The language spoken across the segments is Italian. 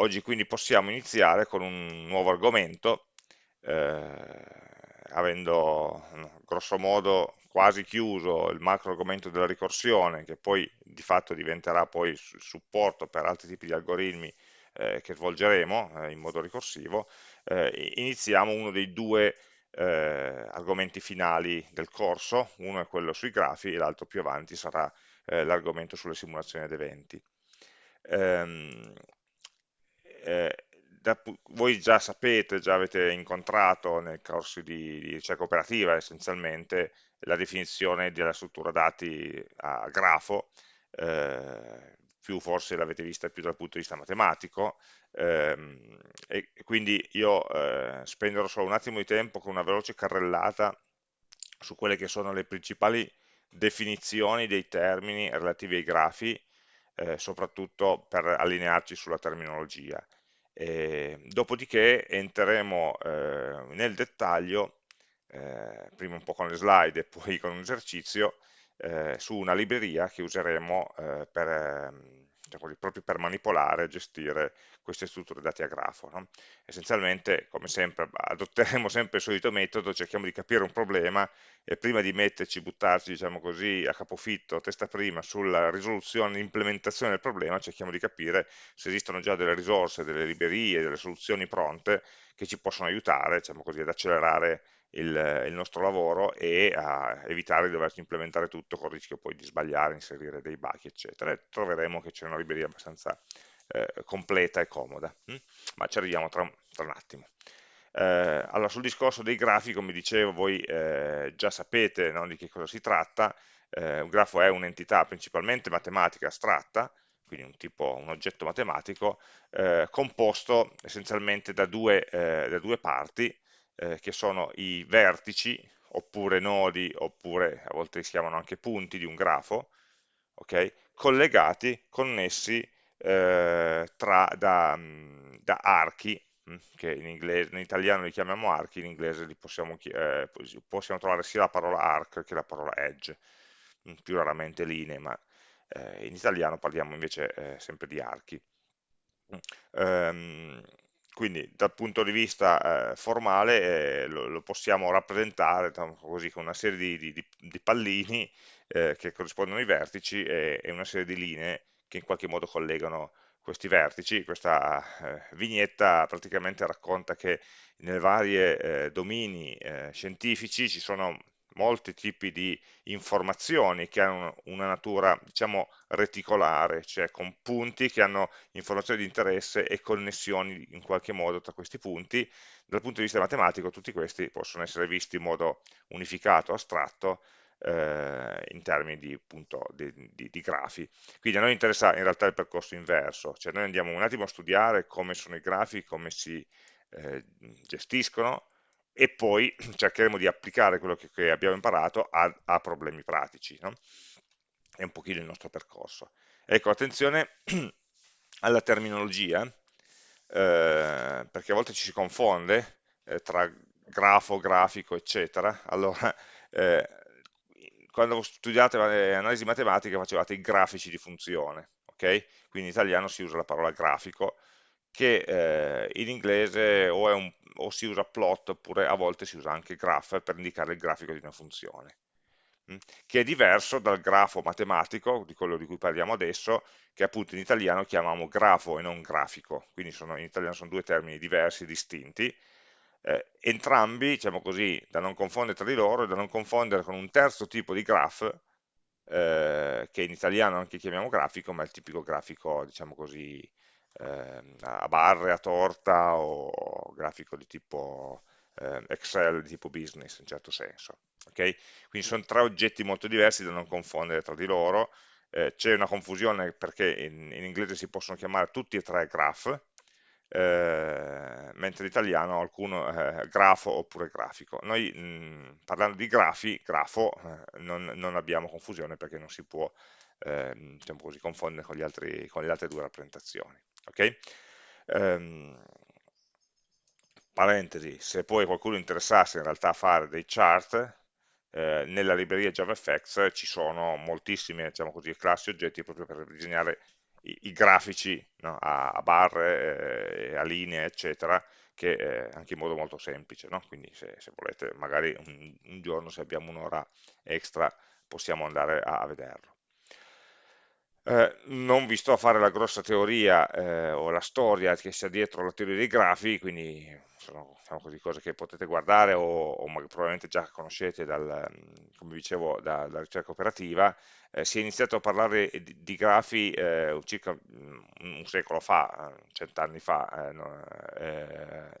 oggi quindi possiamo iniziare con un nuovo argomento, eh, avendo grosso modo quasi chiuso il macro argomento della ricorsione, che poi di fatto diventerà poi supporto per altri tipi di algoritmi eh, che svolgeremo eh, in modo ricorsivo, eh, iniziamo uno dei due eh, argomenti finali del corso, uno è quello sui grafi e l'altro più avanti sarà eh, l'argomento sulle simulazioni ad eventi. Eh, da, voi già sapete, già avete incontrato nei corsi di, di ricerca operativa essenzialmente la definizione della struttura dati a grafo, eh, più forse l'avete vista più dal punto di vista matematico, ehm, e quindi io eh, spenderò solo un attimo di tempo con una veloce carrellata su quelle che sono le principali definizioni dei termini relativi ai grafi, eh, soprattutto per allinearci sulla terminologia. E, dopodiché entreremo eh, nel dettaglio, eh, prima un po' con le slide e poi con un esercizio, eh, su una libreria che useremo eh, per, diciamo, proprio per manipolare e gestire queste strutture dati a grafo. No? Essenzialmente, come sempre, adotteremo sempre il solito metodo, cerchiamo di capire un problema e prima di metterci, buttarci, diciamo così, a capofitto, testa prima, sulla risoluzione, implementazione del problema, cerchiamo di capire se esistono già delle risorse, delle librerie, delle soluzioni pronte che ci possono aiutare, diciamo così, ad accelerare il, il, nostro lavoro e a evitare di doverci implementare tutto con il rischio poi di sbagliare, inserire dei bug, eccetera. E troveremo che c'è una libreria abbastanza eh, completa e comoda, hm? ma ci arriviamo tra, tra un attimo. Eh, allora, sul discorso dei grafi, come dicevo, voi eh, già sapete no, di che cosa si tratta, eh, un grafo è un'entità principalmente matematica astratta, quindi un, tipo, un oggetto matematico, eh, composto essenzialmente da due, eh, da due parti, eh, che sono i vertici, oppure nodi, oppure a volte si chiamano anche punti di un grafo, okay? collegati, connessi eh, tra, da, mm, da, archi, mm, che in, inglese, in, italiano li chiamiamo archi, in inglese li possiamo, eh, possiamo trovare sia la parola arc che la parola edge, mm, più raramente linee, ma eh, in italiano parliamo invece eh, sempre di archi. Um, quindi dal punto di vista eh, formale eh, lo, lo, possiamo rappresentare diciamo così, con una serie di, di, di pallini eh, che corrispondono ai vertici e, e, una serie di linee che in qualche modo collegano questi vertici. Questa eh, vignetta praticamente racconta che nei vari eh, domini eh, scientifici ci sono molti tipi di informazioni che hanno una natura, diciamo, reticolare, cioè con punti che hanno informazioni di interesse e connessioni in qualche modo tra questi punti. Dal punto di vista matematico tutti questi possono essere visti in modo unificato, astratto, eh, in termini di, appunto, di, di, di, grafi. Quindi a noi interessa in realtà il percorso inverso, cioè noi andiamo un attimo a studiare come sono i grafi, come si eh, gestiscono, e poi cercheremo di applicare quello che, che abbiamo imparato a, a problemi pratici. No? È un pochino il nostro percorso. Ecco, attenzione alla terminologia, eh, perché a volte ci si confonde eh, tra grafo, grafico, eccetera. Allora, eh, quando studiate analisi matematica facevate i grafici di funzione, ok? Quindi in italiano si usa la parola grafico, che eh, in inglese o, un, o, si usa plot oppure a volte si usa anche graph per indicare il grafico di una funzione? Mm, che è diverso dal grafo matematico, di quello di cui parliamo adesso, che appunto in italiano chiamiamo grafo e non grafico, quindi sono, in italiano sono due termini diversi, distinti, eh, entrambi, diciamo così, da non confondere tra di loro e da non confondere con un terzo tipo di graph, eh, che in italiano anche chiamiamo grafico, ma è il tipico grafico, diciamo così, eh, a barre, a torta o grafico di tipo eh, Excel, di tipo business in certo senso. Okay? Quindi sono tre oggetti molto diversi da non confondere tra di loro, eh, c'è una confusione perché in, in, inglese si possono chiamare tutti e tre graph, eh, mentre in italiano alcuno eh, grafo oppure grafico. Noi mh, parlando di grafi, grafo, eh, non, non, abbiamo confusione perché non si può ehm, diciamo così, confondere con, altri, con le altre due rappresentazioni ok? Um, parentesi, se poi qualcuno interessasse in realtà a fare dei chart, eh, nella libreria JavaFX ci sono moltissime diciamo così, classi oggetti proprio per disegnare i, i grafici no? a, a, barre, eh, a linee, eccetera, che eh, anche in modo molto semplice, no? quindi se, se, volete magari un, un giorno se abbiamo un'ora extra possiamo andare a, a vederlo. Eh, non vi sto a fare la grossa teoria eh, o la storia che sia dietro la teoria dei grafi, quindi sono diciamo così, cose che potete guardare o, o probabilmente già conoscete dal, come dicevo, da, dalla ricerca operativa. Eh, si è iniziato a parlare di, di grafi eh, circa un, un secolo fa, cent'anni fa, eh, no,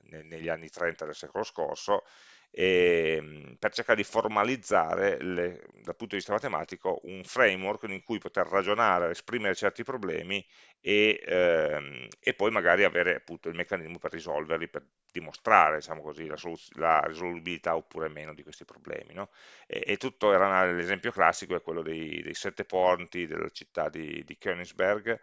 negli anni 30 del secolo scorso, e, ehm, per cercare di formalizzare le, dal punto di vista matematico un framework in cui poter ragionare, esprimere certi problemi e, ehm, e poi magari avere appunto il meccanismo per risolverli, per dimostrare diciamo così, la, la, risolubilità oppure meno di questi problemi. No? E, e, tutto era l'esempio classico è quello dei, dei, sette ponti della città di, di Königsberg,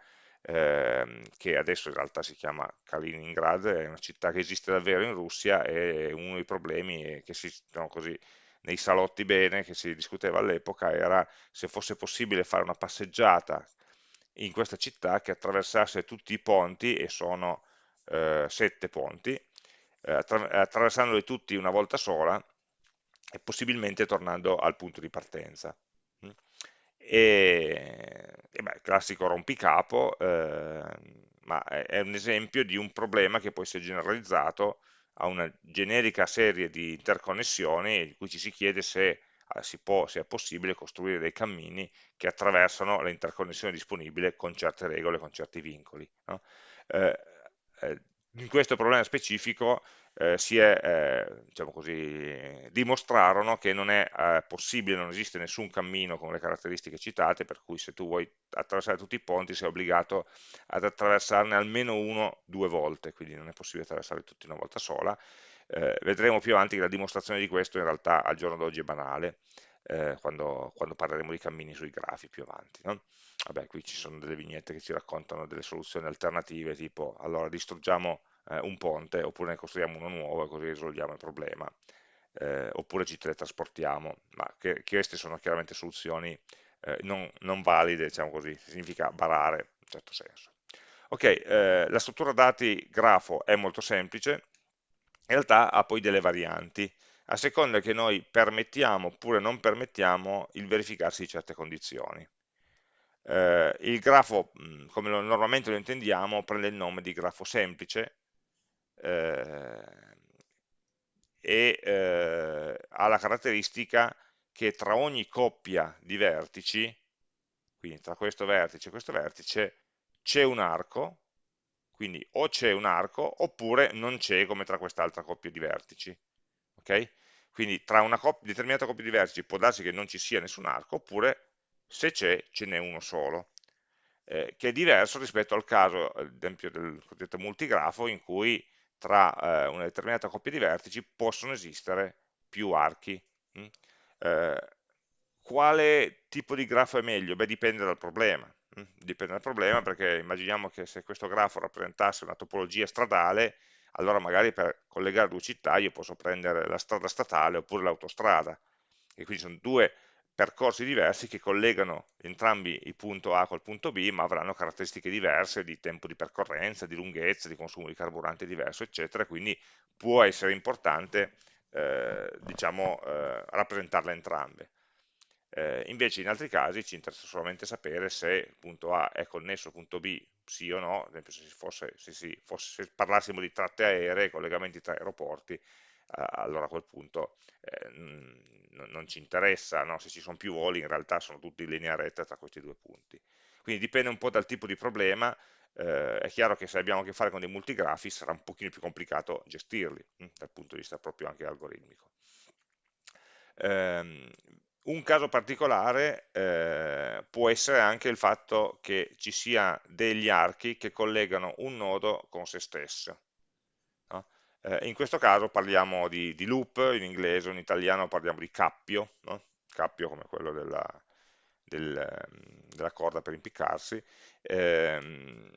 ehm, che adesso in realtà si chiama Kaliningrad, è una città che esiste davvero in Russia e uno dei problemi che si, diciamo così, nei salotti bene che si discuteva all'epoca era se fosse possibile fare una passeggiata in questa città che attraversasse tutti i ponti, e sono eh, sette ponti, eh, attra attraversandoli tutti una volta sola e possibilmente tornando al punto di partenza. E, e beh, classico rompicapo, eh, ma è, un esempio di un problema che si è generalizzato a una generica serie di interconnessioni in cui ci si chiede se, eh, si può, se è possibile costruire dei cammini che attraversano le interconnessioni disponibili con certe regole, con certi vincoli. No? Eh, eh in questo problema specifico eh, si è, eh, diciamo così, dimostrarono che non è eh, possibile, non esiste nessun cammino con le caratteristiche citate, per cui se tu vuoi attraversare tutti i ponti sei obbligato ad attraversarne almeno uno due volte, quindi non è possibile attraversare tutti una volta sola. Eh, vedremo più avanti che la dimostrazione di questo in realtà al giorno d'oggi è banale, eh, quando, quando, parleremo di cammini sui grafi più avanti. No? Vabbè, qui ci sono delle vignette che ci raccontano delle soluzioni alternative, tipo allora distruggiamo eh, un ponte oppure ne costruiamo uno nuovo e così risolviamo il problema, eh, oppure ci teletrasportiamo, ma che, queste sono chiaramente soluzioni eh, non, non, valide, diciamo così, significa barare in un certo senso. Ok, eh, la struttura dati grafo è molto semplice, in realtà ha poi delle varianti, a seconda che noi permettiamo oppure non permettiamo il verificarsi di certe condizioni. Eh, il grafo, come lo, normalmente lo intendiamo, prende il nome di grafo semplice, eh, e eh, ha la caratteristica che tra ogni coppia di vertici, quindi tra questo vertice e questo vertice, c'è un arco, quindi o c'è un arco oppure non c'è come tra quest'altra coppia di vertici. Okay? Quindi tra una coppia, determinata coppia di vertici può darsi che non ci sia nessun arco, oppure se c'è, ce n'è uno solo, eh, che è diverso rispetto al caso, ad esempio, del cosiddetto multigrafo, in cui tra eh, una determinata coppia di vertici possono esistere più archi. Mm? Eh, quale tipo di grafo è meglio? Beh, dipende dal problema. Mm? Dipende dal problema perché immaginiamo che se questo grafo rappresentasse una topologia stradale, allora magari per collegare due città io posso prendere la strada statale oppure l'autostrada. E quindi sono due percorsi diversi che collegano entrambi il punto A col punto B, ma avranno caratteristiche diverse di tempo di percorrenza, di lunghezza, di consumo di carburante diverso, eccetera, quindi può essere importante eh, diciamo, eh, rappresentarle entrambe. Eh, invece in altri casi ci interessa solamente sapere se il punto A è connesso al punto B, sì o no, ad esempio se, fosse, se, si, fosse, se parlassimo di tratte aeree, collegamenti tra aeroporti, allora a quel punto eh, non ci interessa, no? se ci sono più voli in realtà sono tutti in linea retta tra questi due punti. Quindi dipende un po' dal tipo di problema, eh, è chiaro che se abbiamo a che fare con dei multigrafi sarà un pochino più complicato gestirli, hm, dal punto di vista proprio anche algoritmico. Um, un caso particolare eh, può essere anche il fatto che ci sia degli archi che collegano un nodo con se stesso. Eh, in questo caso parliamo di, di, loop, in inglese in italiano parliamo di cappio, no? cappio come quello della, del, della corda per impiccarsi, ehm,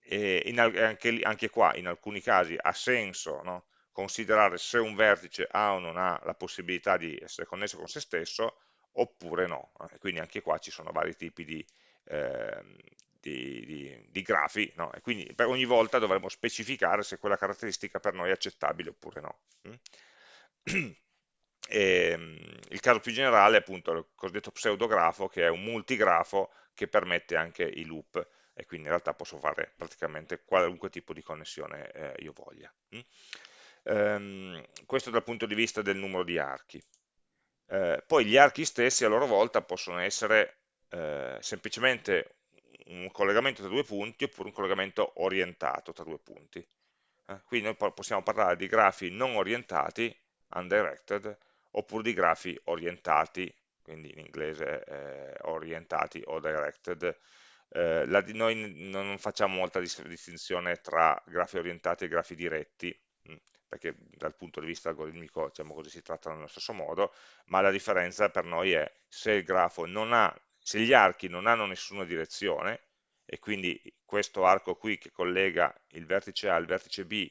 e in, anche, anche, qua in alcuni casi ha senso no? considerare se un vertice ha o non ha la possibilità di essere connesso con se stesso oppure no, e quindi anche qua ci sono vari tipi di, eh, di, di, di grafi, no? e quindi per ogni volta dovremo specificare se quella caratteristica per noi è accettabile oppure no. Mm? E, ehm, il caso più generale è appunto il cosiddetto pseudografo, che è un multigrafo che permette anche i loop, e quindi in realtà posso fare praticamente qualunque tipo di connessione eh, io voglia. Mm? Um, questo dal punto di vista del numero di archi. Eh, poi gli archi stessi a loro volta possono essere eh, semplicemente un collegamento tra due punti oppure un collegamento orientato tra due punti. Eh, qui noi possiamo parlare di grafi non orientati, undirected, oppure di grafi orientati, quindi in inglese eh, orientati o directed. Eh, la, noi non facciamo molta distinzione tra grafi orientati e grafi diretti, perché dal punto di vista algoritmico diciamo così, si trattano nello stesso modo, ma la differenza per noi è se il grafo non ha, se gli archi non hanno nessuna direzione, e quindi questo arco qui che collega il vertice A al vertice B,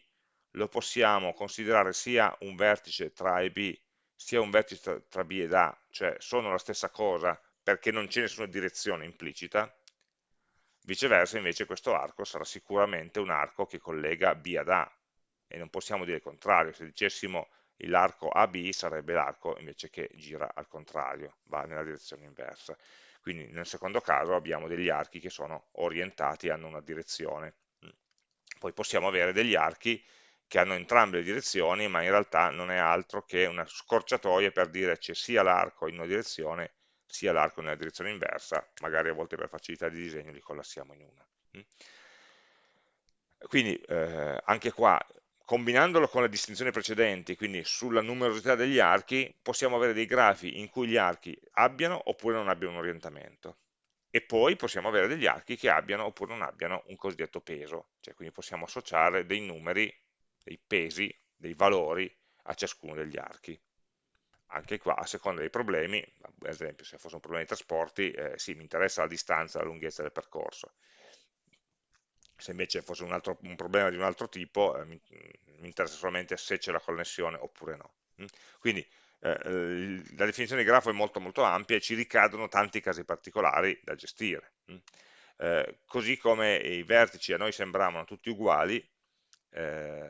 lo possiamo considerare sia un vertice tra A e B, sia un vertice tra B ed A, cioè sono la stessa cosa perché non c'è nessuna direzione implicita, viceversa invece questo arco sarà sicuramente un arco che collega B ad A, e non possiamo dire il contrario, se dicessimo l'arco AB sarebbe l'arco invece che gira al contrario, va nella direzione inversa. Quindi nel secondo caso abbiamo degli archi che sono orientati, hanno una direzione. Poi possiamo avere degli archi che hanno entrambe le direzioni, ma in realtà non è altro che una scorciatoia per dire c'è sia l'arco in una direzione, sia l'arco nella direzione inversa, magari a volte per facilità di disegno li collassiamo in una. Quindi eh, anche qua combinandolo con le distinzioni precedenti, quindi sulla numerosità degli archi, possiamo avere dei grafi in cui gli archi abbiano oppure non abbiano un orientamento. E poi possiamo avere degli archi che abbiano oppure non abbiano un cosiddetto peso, cioè quindi possiamo associare dei numeri, dei pesi, dei valori a ciascuno degli archi. Anche qua, a seconda dei problemi, ad esempio se fosse un problema di trasporti, eh, sì, mi interessa la distanza, la lunghezza del percorso se invece fosse un, altro, un problema di un altro tipo, eh, mi, mi, interessa solamente se c'è la connessione oppure no. Mm? Quindi eh, la definizione di grafo è molto molto ampia e ci ricadono tanti casi particolari da gestire. Mm? Eh, così come i vertici a noi sembravano tutti uguali, eh,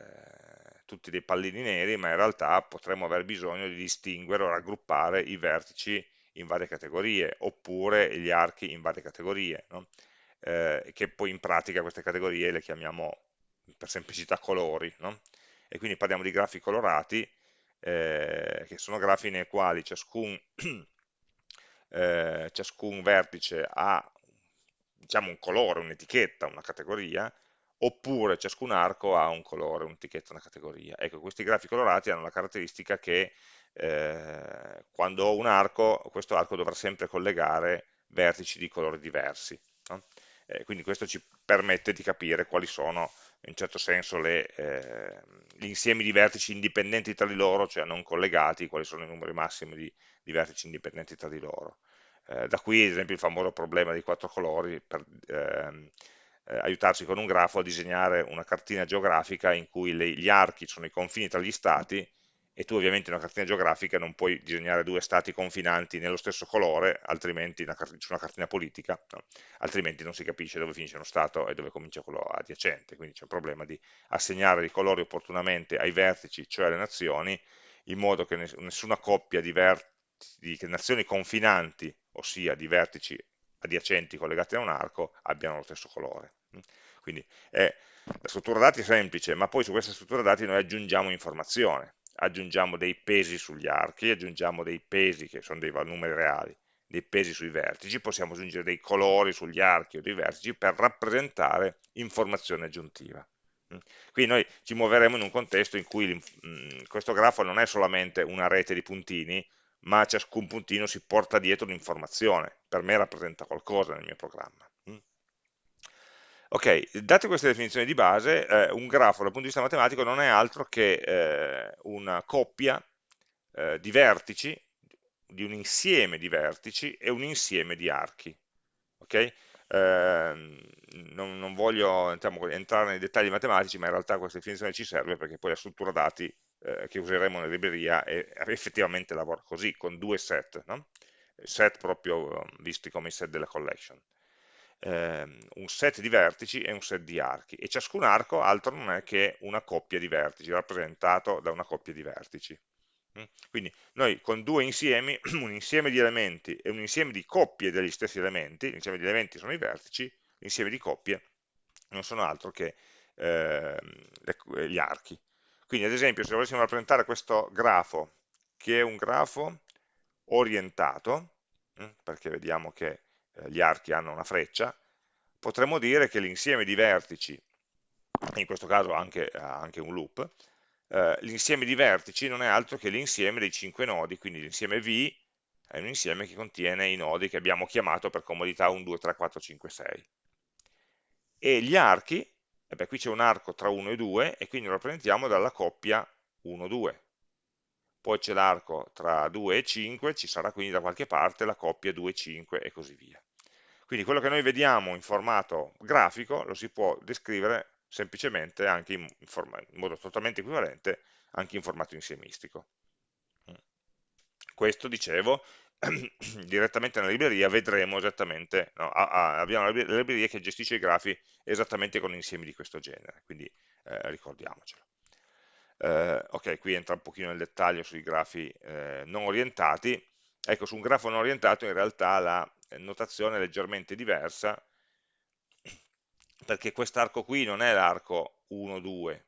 tutti dei pallini neri, ma in realtà potremmo aver bisogno di distinguere o raggruppare i vertici in varie categorie, oppure gli archi in varie categorie. No? Eh, che poi in pratica queste categorie le chiamiamo per semplicità colori, no? e quindi parliamo di grafi colorati, eh, che sono grafi nei quali ciascun, eh, ciascun vertice ha diciamo, un colore, un'etichetta, una categoria, oppure ciascun arco ha un colore, un'etichetta, una categoria. Ecco, questi grafi colorati hanno la caratteristica che eh, quando ho un arco, questo arco dovrà sempre collegare vertici di colori diversi. No? Eh, quindi questo ci permette di capire quali sono in certo senso le, eh, gli insiemi di vertici indipendenti tra di loro, cioè non collegati, quali sono i numeri massimi di, di vertici indipendenti tra di loro. Eh, da qui ad esempio il famoso problema dei quattro colori per ehm, eh, aiutarci con un grafo a disegnare una cartina geografica in cui le, gli archi sono i confini tra gli stati e tu ovviamente in una cartina geografica non puoi disegnare due stati confinanti nello stesso colore, altrimenti una su una cartina politica, no? altrimenti non si capisce dove finisce uno stato e dove comincia quello adiacente, quindi c'è un problema di assegnare i colori opportunamente ai vertici, cioè alle nazioni, in modo che nessuna coppia di, di nazioni confinanti, ossia di vertici adiacenti collegati a un arco, abbiano lo stesso colore. Quindi è, la struttura dati è semplice, ma poi su questa struttura dati noi aggiungiamo informazione aggiungiamo dei pesi sugli archi, aggiungiamo dei pesi che sono dei numeri reali, dei pesi sui vertici, possiamo aggiungere dei colori sugli archi o dei vertici per rappresentare informazione aggiuntiva. Mm. Quindi noi ci muoveremo in un contesto in cui mm, questo grafo non è solamente una rete di puntini, ma ciascun puntino si porta dietro un'informazione, per me rappresenta qualcosa nel mio programma. Ok, date queste definizioni di base, eh, un grafo dal punto di vista matematico non è altro che eh, una coppia eh, di vertici, di un insieme di vertici e un insieme di archi. Okay? Ehm, non, non, voglio diciamo, entrare nei dettagli matematici, ma in realtà questa definizione ci serve perché poi la struttura dati eh, che useremo nella libreria è, effettivamente lavora così, con due set, no? set proprio visti come i set della collection. Ehm, un set di vertici e un set di archi, e ciascun arco altro non è che una coppia di vertici, rappresentato da una coppia di vertici. Mm? Quindi noi con due insiemi, un insieme di elementi e un insieme di coppie degli stessi elementi, l'insieme di elementi sono i vertici, l'insieme di coppie non sono altro che eh, gli archi. Quindi ad esempio se volessimo rappresentare questo grafo, che è un grafo orientato, mm, perché vediamo che eh, gli archi hanno una freccia, potremmo dire che l'insieme di vertici, in questo caso anche, anche un loop, eh, l'insieme di vertici non è altro che l'insieme dei cinque nodi, quindi l'insieme V è un insieme che contiene i nodi che abbiamo chiamato per comodità 1, 2, 3, 4, 5, 6. E gli archi, e beh, qui c'è un arco tra 1 e 2, e quindi lo rappresentiamo dalla coppia 1, 2. Poi c'è l'arco tra 2 e 5, ci sarà quindi da qualche parte la coppia 2, 5 e così via. Quindi quello che noi vediamo in formato grafico lo si può descrivere semplicemente anche in, in modo totalmente equivalente anche in formato insiemistico. Questo, dicevo, direttamente nella libreria vedremo esattamente, no, abbiamo la libreria che gestisce i grafi esattamente con insiemi di questo genere, quindi eh, ricordiamocelo. Eh, ok, qui entra un pochino nel dettaglio sui grafi eh, non orientati, ecco su un grafo non orientato in realtà la notazione è leggermente diversa, perché quest'arco qui non è l'arco 1, 2,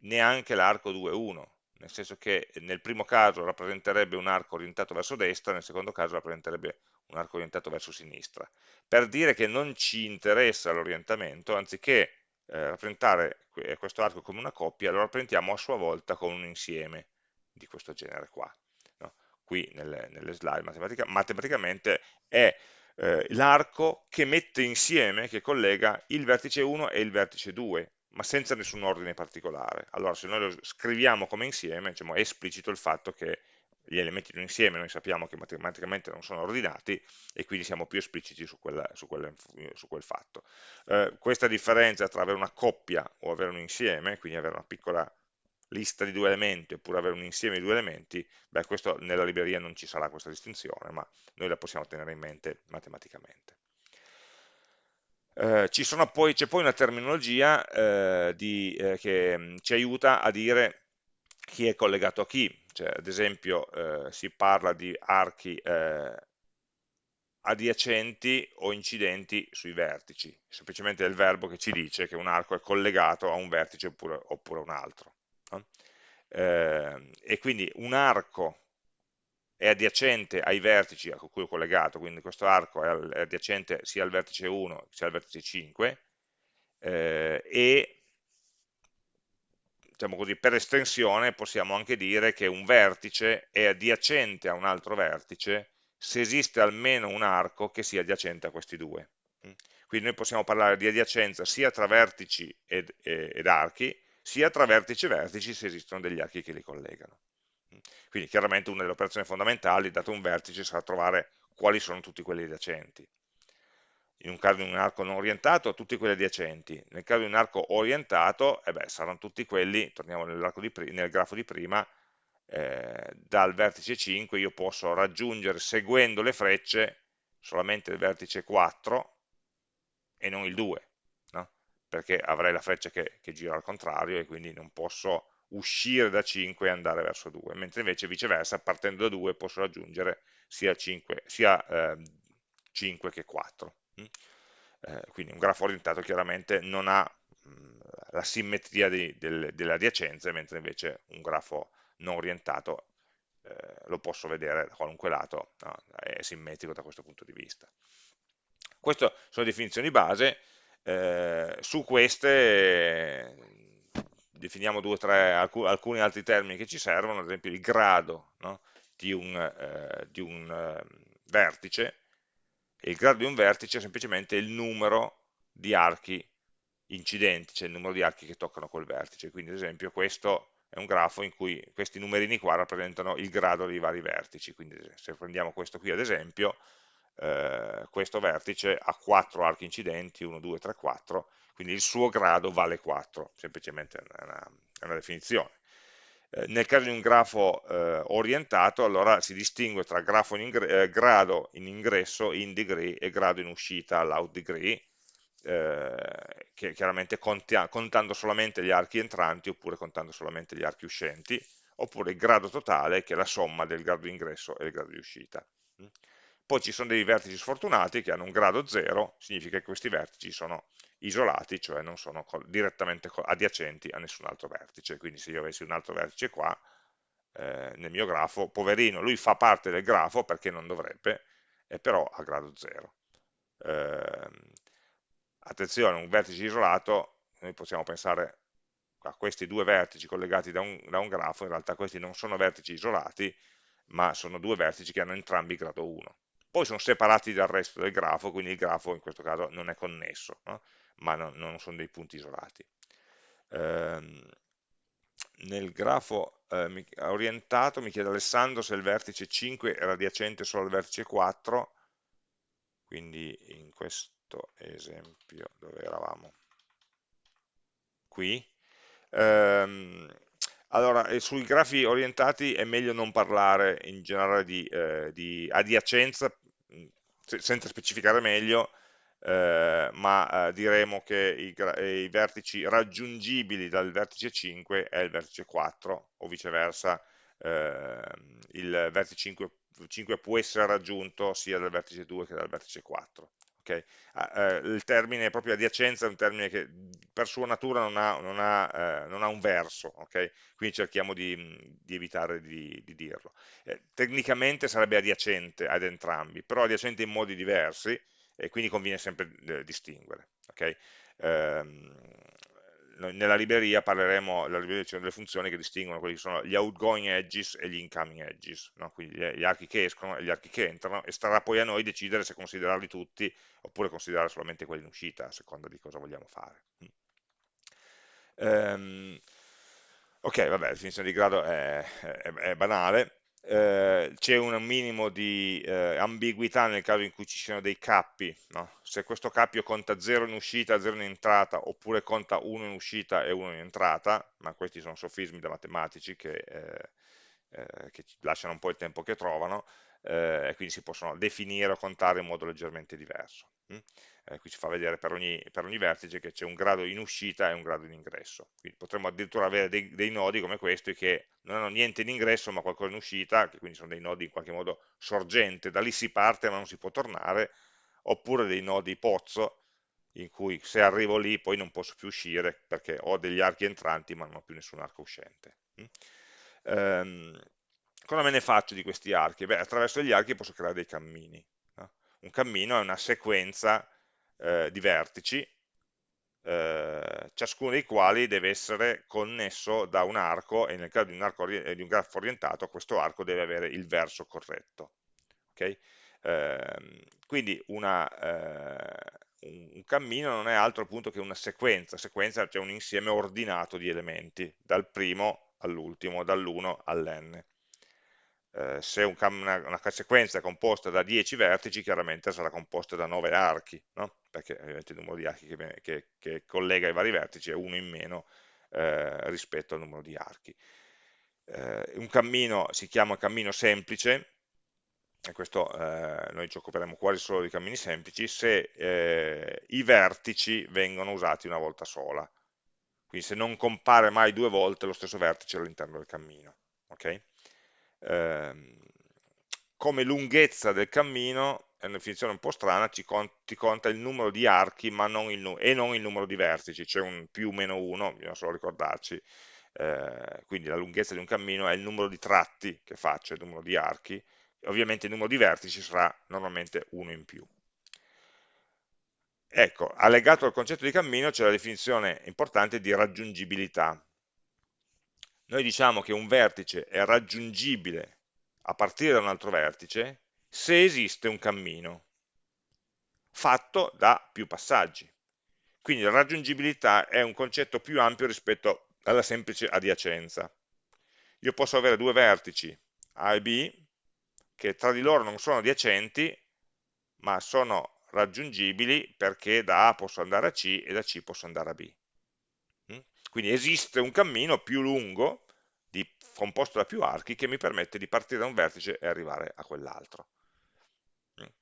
neanche l'arco 2, 1, nel senso che nel primo caso rappresenterebbe un arco orientato verso destra, nel secondo caso rappresenterebbe un arco orientato verso sinistra. Per dire che non ci interessa l'orientamento, anziché eh, rappresentare questo arco come una coppia, lo rappresentiamo a sua volta con un insieme di questo genere qua. Qui nelle, nelle slide matematica, matematicamente è eh, l'arco che mette insieme, che collega il vertice 1 e il vertice 2, ma senza nessun ordine particolare. Allora se noi lo scriviamo come insieme, diciamo, è esplicito il fatto che gli elementi di un insieme noi sappiamo che matematicamente non sono ordinati e quindi siamo più espliciti su, quella, su, quella, su quel fatto. Eh, questa differenza tra avere una coppia o avere un insieme, quindi avere una piccola lista di due elementi oppure avere un insieme di due elementi, beh, questo nella libreria non ci sarà questa distinzione, ma noi la possiamo tenere in mente matematicamente. Eh, c'è poi, poi, una terminologia eh, di, eh, che mh, ci aiuta a dire chi è collegato a chi, cioè, ad esempio eh, si parla di archi eh, adiacenti o incidenti sui vertici, semplicemente è il verbo che ci dice che un arco è collegato a un vertice oppure, oppure un altro. No? Eh, e quindi un arco è adiacente ai vertici a cui è collegato, quindi questo arco è adiacente sia al vertice 1 sia al vertice 5, eh, e diciamo così, per estensione possiamo anche dire che un vertice è adiacente a un altro vertice se esiste almeno un arco che sia adiacente a questi due. Quindi noi possiamo parlare di adiacenza sia tra vertici ed, ed archi, sia tra vertici e vertici se esistono degli archi che li collegano. Quindi chiaramente una delle operazioni fondamentali, dato un vertice, sarà trovare quali sono tutti quelli adiacenti in un caso di un arco non orientato, tutti quelli adiacenti, nel caso di un arco orientato, eh beh, saranno tutti quelli, torniamo nel grafo di prima, eh, dal vertice 5 io posso raggiungere, seguendo le frecce, solamente il vertice 4 e non il 2, no? Perché avrei la freccia che, che, gira al contrario e quindi non posso uscire da 5 e andare verso 2, mentre invece viceversa, partendo da 2 posso raggiungere sia, 5, sia eh, 5 che 4. Mm? Eh, quindi un grafo orientato chiaramente non ha mh, mm, la simmetria di, del, delle adiacenze, mentre invece un grafo non orientato eh, lo posso vedere da qualunque lato, no? è simmetrico da questo punto di vista. Queste sono le definizioni base, eh, su queste eh, definiamo due tre, alc alcuni altri termini che ci servono, ad esempio il grado no? di un, eh, di un ehm, vertice, e il grado di un vertice è semplicemente il numero di archi incidenti, cioè il numero di archi che toccano quel vertice. Quindi ad esempio questo è un grafo in cui questi numerini qua rappresentano il grado dei vari vertici, quindi se prendiamo questo qui ad esempio, eh, questo vertice ha 4 archi incidenti, 1, 2, 3, 4, quindi il suo grado vale 4, semplicemente è una, è una definizione. Eh, nel caso di un grafo eh, orientato, allora si distingue tra grafo in eh, grado in ingresso, in degree, e grado in uscita, l'out degree, eh, che chiaramente contia, contando solamente gli archi entranti oppure contando solamente gli archi uscenti, oppure il grado totale, che è la somma del grado di ingresso e del grado di uscita. Poi ci sono dei vertici sfortunati che hanno un grado 0, significa che questi vertici sono isolati, cioè non sono direttamente adiacenti a nessun altro vertice, quindi se io avessi un altro vertice qua, eh, nel mio grafo, poverino, lui fa parte del grafo perché non dovrebbe, eh, però a grado 0. Eh, attenzione, un vertice isolato, noi possiamo pensare a questi due vertici collegati da un, da un grafo, in realtà questi non sono vertici isolati, ma sono due vertici che hanno entrambi grado 1. Poi sono separati dal resto del grafo, quindi il grafo in questo caso non è connesso. No? ma non, non sono dei punti isolati. Eh, nel grafo eh, orientato mi chiede Alessandro se il vertice 5 è adiacente solo al vertice 4, quindi in questo esempio dove eravamo? Qui. Eh, allora, sui grafi orientati è meglio non parlare in generale di, eh, di adiacenza, senza specificare meglio, eh, ma eh, diremo che i, i, vertici raggiungibili dal vertice 5 è il vertice 4 o viceversa eh, il vertice 5, 5, può essere raggiunto sia dal vertice 2 che dal vertice 4 okay? eh, il termine proprio adiacenza è un termine che per sua natura non ha, non ha, eh, non ha un verso, okay? quindi cerchiamo di, di evitare di, di dirlo. Eh, tecnicamente sarebbe adiacente ad entrambi, però adiacente in modi diversi, e quindi conviene sempre eh, distinguere. Okay? Nella libreria parleremo, nella libreria ci sono delle funzioni che distinguono quelli che sono gli outgoing edges e gli incoming edges, no? quindi gli archi che escono e gli archi che entrano, e starà poi a noi decidere se considerarli tutti oppure considerare solamente quelli in uscita, a seconda di cosa vogliamo fare. Um, ok, vabbè, la definizione di grado è, è, è banale, eh, c'è un minimo di eh, ambiguità nel caso in cui ci siano dei cappi, no? se questo cappio conta 0 in uscita, 0 in entrata, oppure conta 1 in uscita e 1 in entrata, ma questi sono sofismi da matematici che, eh, eh che lasciano un po' il tempo che trovano, eh, e quindi si possono definire o contare in modo leggermente diverso. Hm? eh, qui ci fa vedere per ogni, per ogni vertice che c'è un grado in uscita e un grado in ingresso. Quindi potremmo addirittura avere dei, dei, nodi come questi che non hanno niente in ingresso ma qualcosa in uscita, che quindi sono dei nodi in qualche modo sorgente, da lì si parte ma non si può tornare, oppure dei nodi pozzo, in cui se arrivo lì poi non posso più uscire perché ho degli archi entranti ma non ho più nessun arco uscente. Um, cosa me ne faccio di questi archi? Beh, attraverso gli archi posso creare dei cammini. Un cammino è una sequenza eh, di vertici, eh, ciascuno dei quali deve essere connesso da un arco e nel caso di un, arco, di un grafo orientato questo arco deve avere il verso corretto. Okay? Eh, quindi una, eh, un, un cammino non è altro appunto che una sequenza, sequenza cioè un insieme ordinato di elementi, dal primo all'ultimo, dall'1 all'n eh, se un, una, una, sequenza è composta da 10 vertici, chiaramente sarà composta da 9 archi, no? perché ovviamente il numero di archi che, che, che, collega i vari vertici è uno in meno eh, rispetto al numero di archi. Eh, un cammino si chiama cammino semplice, e questo eh, noi ci occuperemo quasi solo di cammini semplici, se eh, i vertici vengono usati una volta sola, quindi se non compare mai due volte lo stesso vertice all'interno del cammino. Okay? Ehm, come lunghezza del cammino, è una definizione un po' strana, ci con, ti conta il numero di archi non il, e non il numero di vertici, c'è un più o meno 1, bisogna solo ricordarci, eh, quindi la lunghezza di un cammino è il numero di tratti che faccio, il numero di archi, ovviamente il numero di vertici sarà normalmente 1 in più. Ecco, allegato al concetto di cammino c'è la definizione importante di raggiungibilità, noi diciamo che un vertice è raggiungibile a partire da un altro vertice se esiste un cammino fatto da più passaggi. Quindi la raggiungibilità è un concetto più ampio rispetto alla semplice adiacenza. Io posso avere due vertici A e B che tra di loro non sono adiacenti, ma sono raggiungibili perché da A posso andare a C e da C posso andare a B. Quindi esiste un cammino più lungo di, composto da più archi che mi permette di partire da un vertice e arrivare a quell'altro.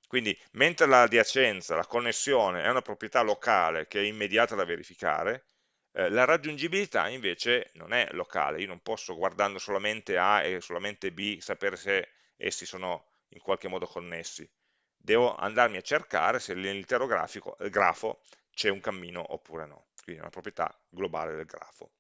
Quindi, mentre l'adiacenza, la connessione è una proprietà locale che è immediata da verificare, eh, la raggiungibilità invece non è locale, io non posso guardando solamente A e solamente B sapere se essi sono in qualche modo connessi, devo andarmi a cercare se nell'intero grafo c'è un cammino oppure no, quindi è una proprietà globale del grafo.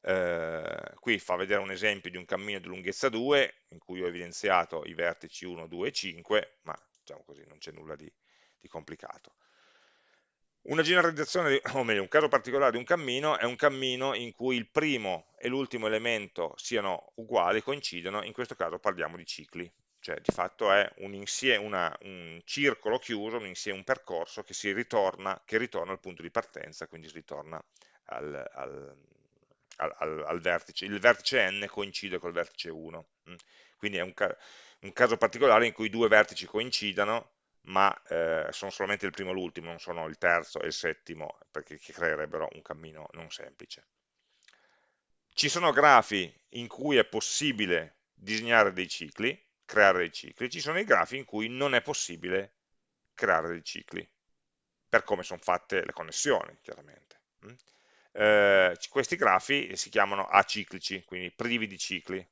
Eh, qui fa vedere un esempio di un cammino di lunghezza 2 in cui ho evidenziato i vertici 1, 2 e 5 ma diciamo così non c'è nulla di, di complicato una generalizzazione, o meglio, un caso particolare di un cammino è un cammino in cui il primo e l'ultimo elemento siano uguali, coincidono, in questo caso parliamo di cicli, cioè di fatto è un, insieme, una, un circolo chiuso, un, insieme, un percorso che, ritorna, che ritorna al punto di partenza, quindi si ritorna al, al, al, al, vertice, il vertice n coincide col vertice 1, mm. quindi è un, un, caso particolare in cui due vertici coincidano, ma eh, sono solamente il primo e l'ultimo, non sono il terzo e il settimo, perché creerebbero un cammino non semplice. Ci sono grafi in cui è possibile disegnare dei cicli, creare dei cicli, ci sono i grafi in cui non è possibile creare dei cicli, per come sono fatte le connessioni, chiaramente. Mm? eh, questi grafi si chiamano aciclici, quindi privi di cicli.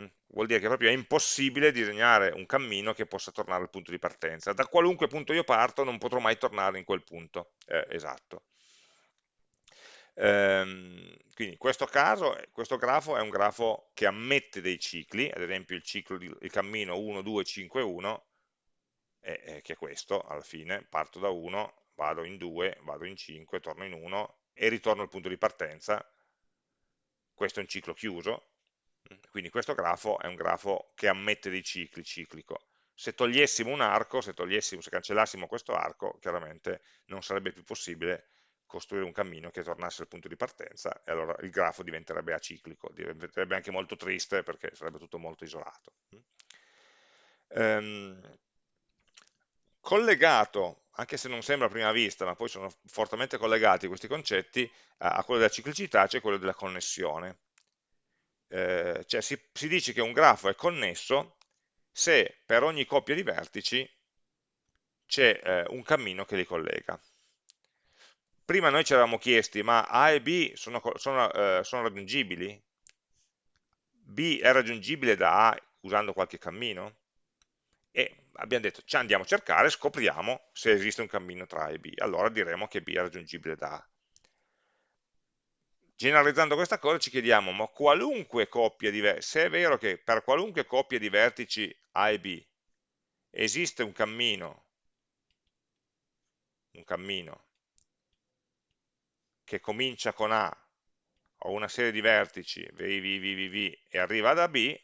Mm, vuol dire che proprio è impossibile disegnare un cammino che possa tornare al punto di partenza. Da qualunque punto io parto non potrò mai tornare in quel punto eh, esatto. Ehm, quindi in questo caso, questo grafo è un grafo che ammette dei cicli, ad esempio il ciclo di il cammino 1, 2, 5, 1, è, è che è questo alla fine, parto da 1, vado in 2, vado in 5, torno in 1, e ritorno al punto di partenza, questo è un ciclo chiuso, quindi questo grafo è un grafo che ammette dei cicli, ciclico. Se togliessimo un arco, se, togliessimo, se cancellassimo questo arco, chiaramente non sarebbe più possibile costruire un cammino che tornasse al punto di partenza e allora il grafo diventerebbe aciclico, diventerebbe anche molto triste perché sarebbe tutto molto isolato. Um, collegato anche se non sembra a prima vista, ma poi sono fortemente collegati questi concetti a, quello della ciclicità, cioè quello della connessione. Eh, cioè si, si dice che un grafo è connesso se per ogni coppia di vertici c'è eh, un cammino che li collega. Prima noi ci eravamo chiesti, ma A e B sono, sono, eh, sono raggiungibili? B è raggiungibile da A usando qualche cammino? E abbiamo detto, ci andiamo a cercare, scopriamo se esiste un cammino tra A e B, allora diremo che B è raggiungibile da A. Generalizzando questa cosa ci chiediamo, ma qualunque coppia di vertici, se è vero che per qualunque coppia di vertici A e B esiste un cammino, un cammino che comincia con A, o una serie di vertici, V, V, V, V, V, e arriva da B,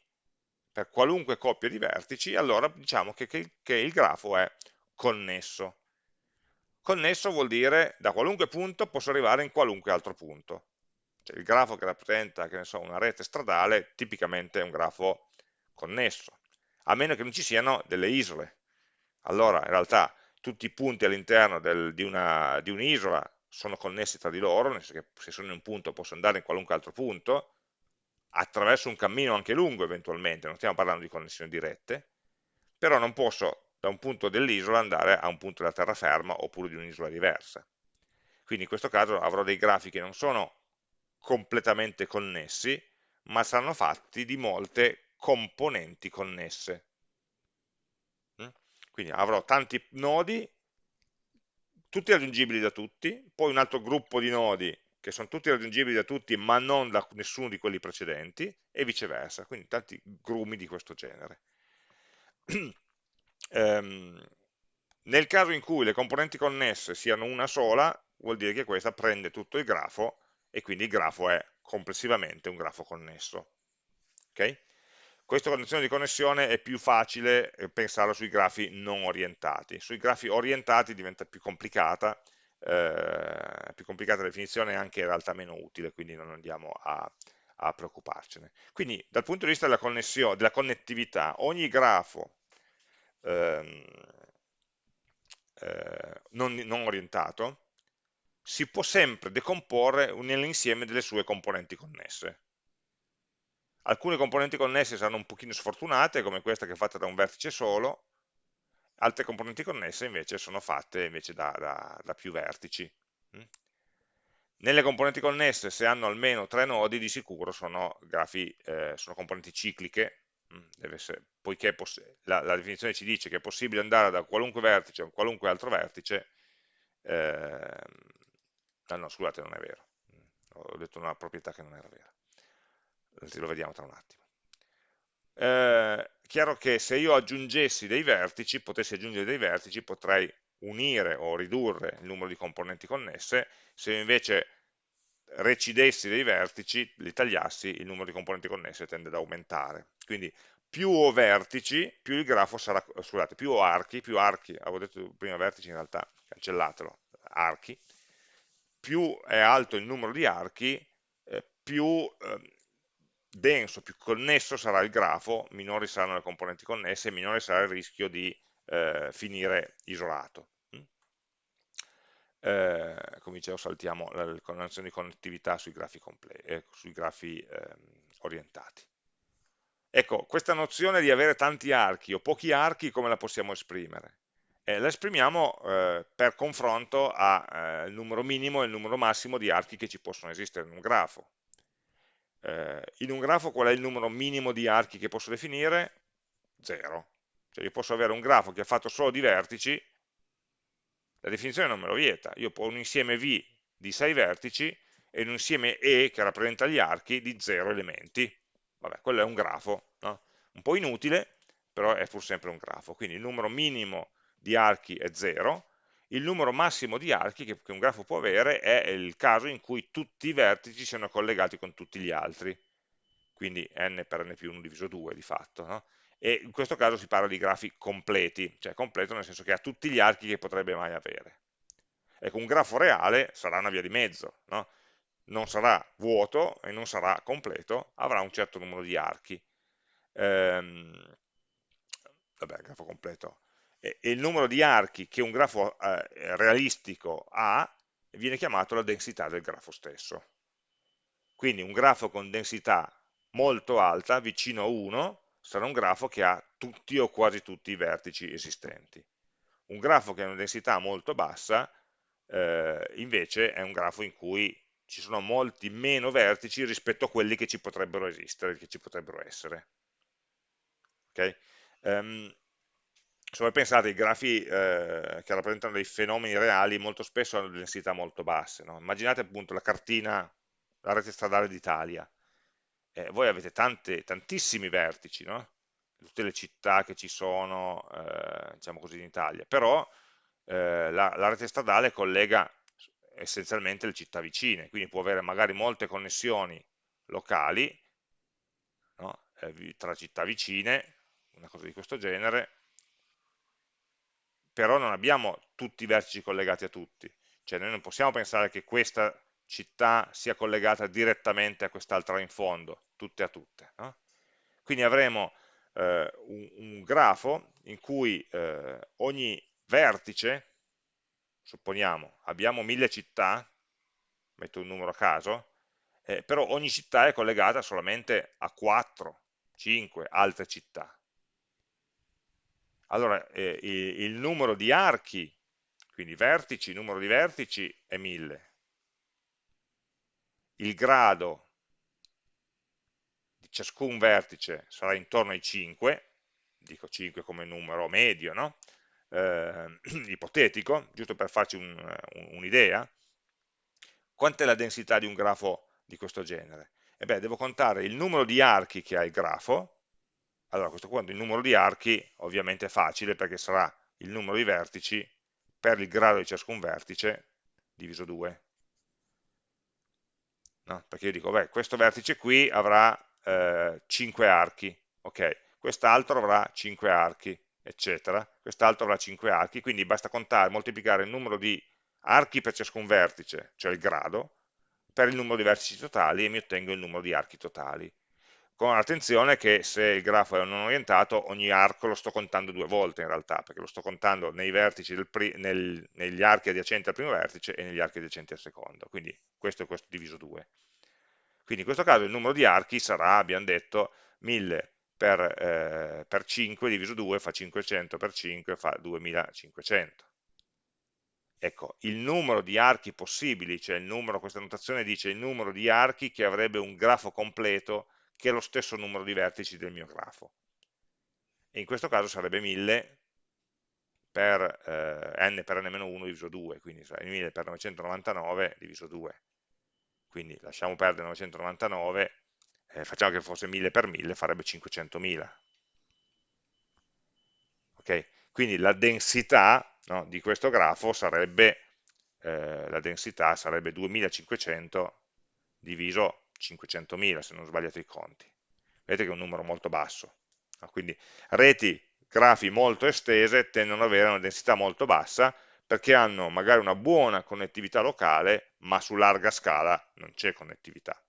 per qualunque coppia di vertici, allora diciamo che, che, che il grafo è connesso. Connesso vuol dire da qualunque punto posso arrivare in qualunque altro punto. Cioè, il grafo che rappresenta che so, una rete stradale tipicamente è un grafo connesso, a meno che non ci siano delle isole. Allora in realtà tutti i punti all'interno di un'isola un sono connessi tra di loro, nel senso che se sono in un punto posso andare in qualunque altro punto, attraverso un cammino anche lungo eventualmente, non stiamo parlando di connessioni dirette, però non posso da un punto dell'isola andare a un punto della terraferma oppure di un'isola diversa. Quindi in questo caso avrò dei grafi che non sono completamente connessi, ma saranno fatti di molte componenti connesse. Mm? Quindi avrò tanti nodi, tutti raggiungibili da tutti, poi un altro gruppo di nodi che sono tutti raggiungibili da tutti ma non da nessuno di quelli precedenti e viceversa, quindi tanti grumi di questo genere. ehm, nel caso in cui le componenti connesse siano una sola, vuol dire che questa prende tutto il grafo e quindi il grafo è complessivamente un grafo connesso. Okay? Questa condizione di connessione è più facile eh, pensarlo sui grafi non orientati. Sui grafi orientati diventa più complicata eh, più complicata la definizione e anche in realtà meno utile, quindi non andiamo a, a preoccuparcene. Quindi dal punto di vista della, della connettività, ogni grafo ehm, eh, non, non orientato si può sempre decomporre nell'insieme delle sue componenti connesse. Alcune componenti connesse saranno un pochino sfortunate, come questa che è fatta da un vertice solo, altre componenti connesse invece sono fatte invece da, da, da più vertici. Mm? Nelle componenti connesse, se hanno almeno tre nodi, di sicuro sono, grafi, eh, sono componenti cicliche, mm, essere, poiché la, la, definizione ci dice che è possibile andare da qualunque vertice a qualunque altro vertice, eh, no, scusate, non è vero, ho detto una proprietà che non era vera, lo vediamo tra un attimo. Eh, chiaro che se io aggiungessi dei vertici, potessi aggiungere dei vertici, potrei unire o ridurre il numero di componenti connesse, se invece recidessi dei vertici, li tagliassi, il numero di componenti connesse tende ad aumentare. Quindi più ho vertici, più il grafo sarà, scusate, più ho archi, più archi, avevo detto prima vertici in realtà, cancellatelo, archi, più è alto il numero di archi, eh, più eh, denso, più connesso sarà il grafo, minori saranno le componenti connesse, minore sarà il rischio di eh, finire isolato. Mm? Eh, come dicevo saltiamo la, nozione di connettività sui grafi, eh, sui grafi ehm, orientati. Ecco, questa nozione di avere tanti archi o pochi archi come la possiamo esprimere? Eh, la esprimiamo eh, per confronto al eh, numero minimo e il numero massimo di archi che ci possono esistere in un grafo. Eh, in un grafo qual è il numero minimo di archi che posso definire? 0. Cioè io posso avere un grafo che è fatto solo di vertici, la definizione non me lo vieta, io ho un insieme V di 6 vertici e un insieme E che rappresenta gli archi di 0 elementi. Vabbè, quello è un grafo, no? un po' inutile, però è pur sempre un grafo. Quindi il numero minimo di archi è 0, il numero massimo di archi che, che un grafo può avere è il caso in cui tutti i vertici siano collegati con tutti gli altri, quindi n per n più 1 diviso 2 di fatto, no? e in questo caso si parla di grafi completi, cioè completo nel senso che ha tutti gli archi che potrebbe mai avere. Ecco, un grafo reale sarà una via di mezzo, no? non sarà vuoto e non sarà completo, avrà un certo numero di archi. Ehm, vabbè, grafo completo, e, il numero di archi che un grafo eh, realistico ha viene chiamato la densità del grafo stesso. Quindi un grafo con densità molto alta, vicino a 1, sarà un grafo che ha tutti o quasi tutti i vertici esistenti. Un grafo che ha una densità molto bassa, eh, invece, è un grafo in cui ci sono molti meno vertici rispetto a quelli che ci potrebbero esistere, che ci potrebbero essere. Okay? Um, se voi pensate ai grafi eh, che rappresentano dei fenomeni reali, molto spesso hanno densità molto basse. No? Immaginate appunto la cartina, la rete stradale d'Italia. Eh, voi avete tante, tantissimi vertici, no? tutte le città che ci sono, eh, diciamo così, in Italia, però eh, la, la rete stradale collega essenzialmente le città vicine, quindi può avere magari molte connessioni locali no? eh, tra città vicine, una cosa di questo genere, però non abbiamo tutti i vertici collegati a tutti, cioè noi non possiamo pensare che questa città sia collegata direttamente a quest'altra in fondo, tutte a tutte. No? Quindi avremo eh, un, un, grafo in cui eh, ogni vertice, supponiamo, abbiamo mille città, metto un numero a caso, eh, però ogni città è collegata solamente a 4, 5 altre città allora eh, il numero di archi, quindi vertici, numero di vertici è 1000. Il grado di ciascun vertice sarà intorno ai 5, dico 5 come numero medio, no? eh, ipotetico, giusto per farci un'idea. Un Quant'è la densità di un grafo di questo genere? E beh, devo contare il numero di archi che ha il grafo, allora questo punto il numero di archi ovviamente è facile perché sarà il numero di vertici per il grado di ciascun vertice diviso 2. No? Perché io dico, beh, questo vertice qui avrà eh, 5 archi, ok, quest'altro avrà 5 archi, eccetera, quest'altro avrà 5 archi, quindi basta contare, moltiplicare il numero di archi per ciascun vertice, cioè il grado, per il numero di vertici totali e mi ottengo il numero di archi totali con attenzione che se il grafo è non orientato, ogni arco lo sto contando due volte in realtà, perché lo sto contando nei vertici nel, negli archi adiacenti al primo vertice e negli archi adiacenti al secondo, quindi questo è questo diviso 2. Quindi in questo caso il numero di archi sarà, abbiamo detto, 1000 per, eh, per 5 diviso 2 fa 500 per 5 fa 2500. Ecco, il numero di archi possibili, cioè il numero, questa notazione dice il numero di archi che avrebbe un grafo completo che è lo stesso numero di vertici del mio grafo. E in questo caso sarebbe 1000 per eh, n per n-1 diviso 2, quindi 1000 per 999 diviso 2. Quindi lasciamo perdere 999, eh, facciamo che fosse 1000 per 1000, farebbe 500.000. Okay? Quindi la densità no, di questo grafo sarebbe, eh, la densità sarebbe 2500 diviso 500.000, se non ho sbagliato i conti. Vedete che è un numero molto basso. No? Quindi reti grafi molto estese tendono ad avere una densità molto bassa perché hanno magari una buona connettività locale, ma su larga scala non c'è connettività.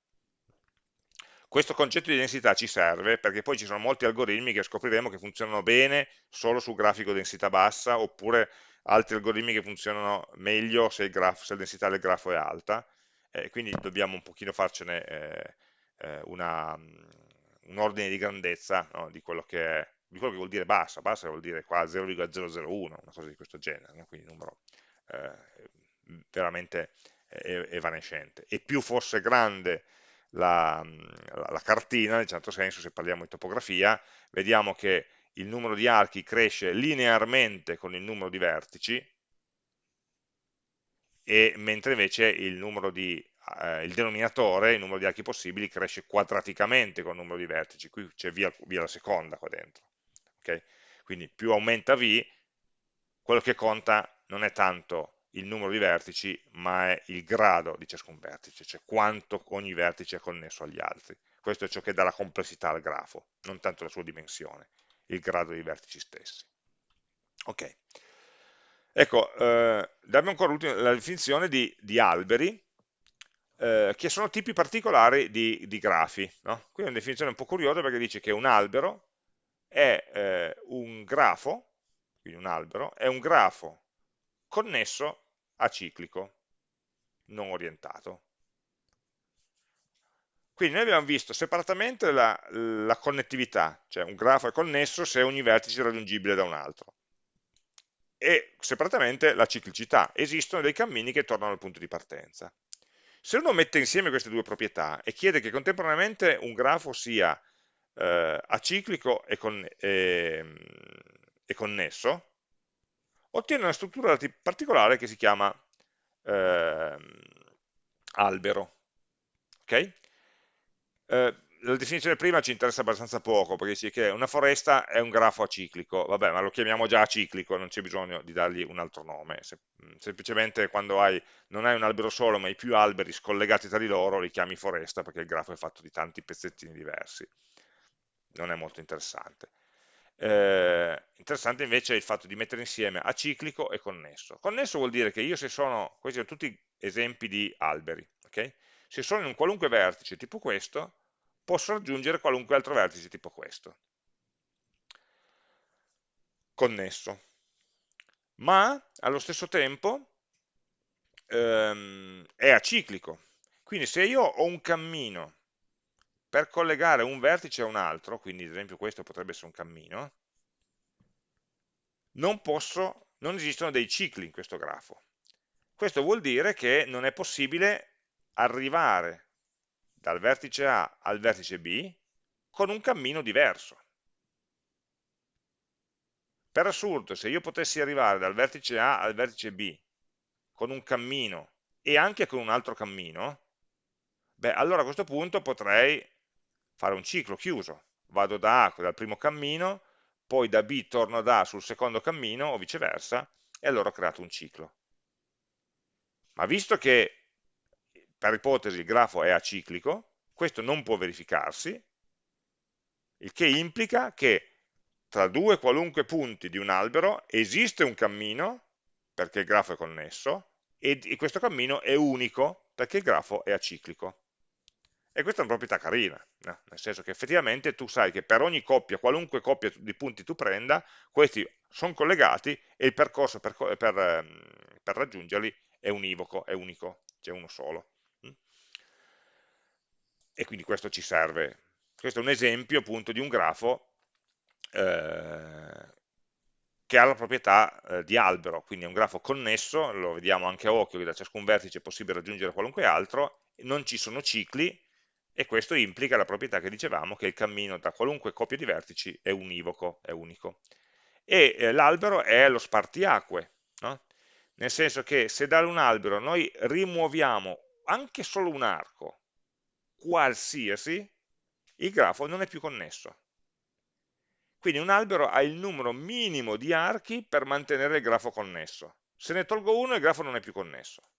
Questo concetto di densità ci serve perché poi ci sono molti algoritmi che scopriremo che funzionano bene solo su grafico densità bassa, oppure altri algoritmi che funzionano meglio se, grafo, se la densità del grafo è alta, eh, quindi dobbiamo un pochino farcene eh, eh una, un ordine di grandezza no, di quello che è di quello che vuol dire bassa, bassa vuol dire qua 0,001, una cosa di questo genere, no? quindi un numero eh, veramente evanescente. E più fosse grande la, la, la cartina, in certo senso, se parliamo di topografia, vediamo che il numero di archi cresce linearmente con il numero di vertici, e mentre invece il, di, eh, il denominatore, il numero di archi possibili, cresce quadraticamente con il numero di vertici, qui c'è via, via la seconda qua dentro okay? Quindi più aumenta V, quello che conta non è tanto il numero di vertici, ma è il grado di ciascun vertice, cioè quanto ogni vertice è connesso agli altri. Questo è ciò che dà la complessità al grafo, non tanto la sua dimensione, il grado dei vertici stessi. Ok. Ecco, eh, abbiamo ancora la definizione di, di alberi, eh, che sono tipi particolari di, di grafi. No? Qui è una definizione un po' curiosa perché dice che un albero è eh, un grafo, quindi un albero, è un grafo connesso a ciclico, non orientato. Quindi noi abbiamo visto separatamente la, la connettività, cioè un grafo è connesso se ogni vertice è raggiungibile da un altro, e separatamente la ciclicità, esistono dei cammini che tornano al punto di partenza. Se uno mette insieme queste due proprietà e chiede che contemporaneamente un grafo sia eh, aciclico e, con, e, e, connesso, ottiene una struttura particolare che si chiama eh, albero. Okay? La definizione prima ci interessa abbastanza poco, perché dice che una foresta è un grafo aciclico, vabbè, ma lo chiamiamo già aciclico, non c'è bisogno di dargli un altro nome, Se, semplicemente quando hai, non hai un albero solo, ma hai più alberi scollegati tra di loro, li chiami foresta, perché il grafo è fatto di tanti pezzettini diversi non è molto interessante. Eh, interessante invece è il fatto di mettere insieme aciclico e connesso. Connesso vuol dire che io se sono, questi sono tutti esempi di alberi, okay? se sono in un qualunque vertice tipo questo, posso raggiungere qualunque altro vertice tipo questo. Connesso. Ma allo stesso tempo ehm, è aciclico. Quindi se io ho un cammino per collegare un vertice a un altro, quindi ad esempio questo potrebbe essere un cammino, non, posso, non esistono dei cicli in questo grafo. Questo vuol dire che non è possibile arrivare dal vertice A al vertice B con un cammino diverso. Per assurdo, se io potessi arrivare dal vertice A al vertice B con un cammino e anche con un altro cammino, beh, allora a questo punto potrei fare un ciclo chiuso, vado da A dal primo cammino, poi da B torno da A sul secondo cammino o viceversa e allora ho creato un ciclo. Ma visto che per ipotesi il grafo è aciclico, questo non può verificarsi, il che implica che tra due qualunque punti di un albero esiste un cammino, perché il grafo è connesso, e questo cammino è unico, perché il grafo è aciclico. E questa è una proprietà carina, no? nel senso che effettivamente tu sai che per ogni coppia, qualunque coppia di punti tu prenda, questi sono collegati e il percorso per, per, ehm, per raggiungerli è univoco, è unico, c'è uno solo. E quindi questo ci serve. Questo è un esempio appunto di un grafo eh, che ha la proprietà eh, di albero, quindi è un grafo connesso, lo vediamo anche a occhio che da ciascun vertice è possibile raggiungere qualunque altro, non ci sono cicli e questo implica la proprietà che dicevamo che il cammino tra qualunque coppia di vertici è univoco, è unico. E eh, l'albero è lo spartiacque, no? nel senso che se da un albero noi rimuoviamo anche solo un arco, qualsiasi, il grafo non è più connesso. Quindi un albero ha il numero minimo di archi per mantenere il grafo connesso. Se ne tolgo uno il grafo non è più connesso.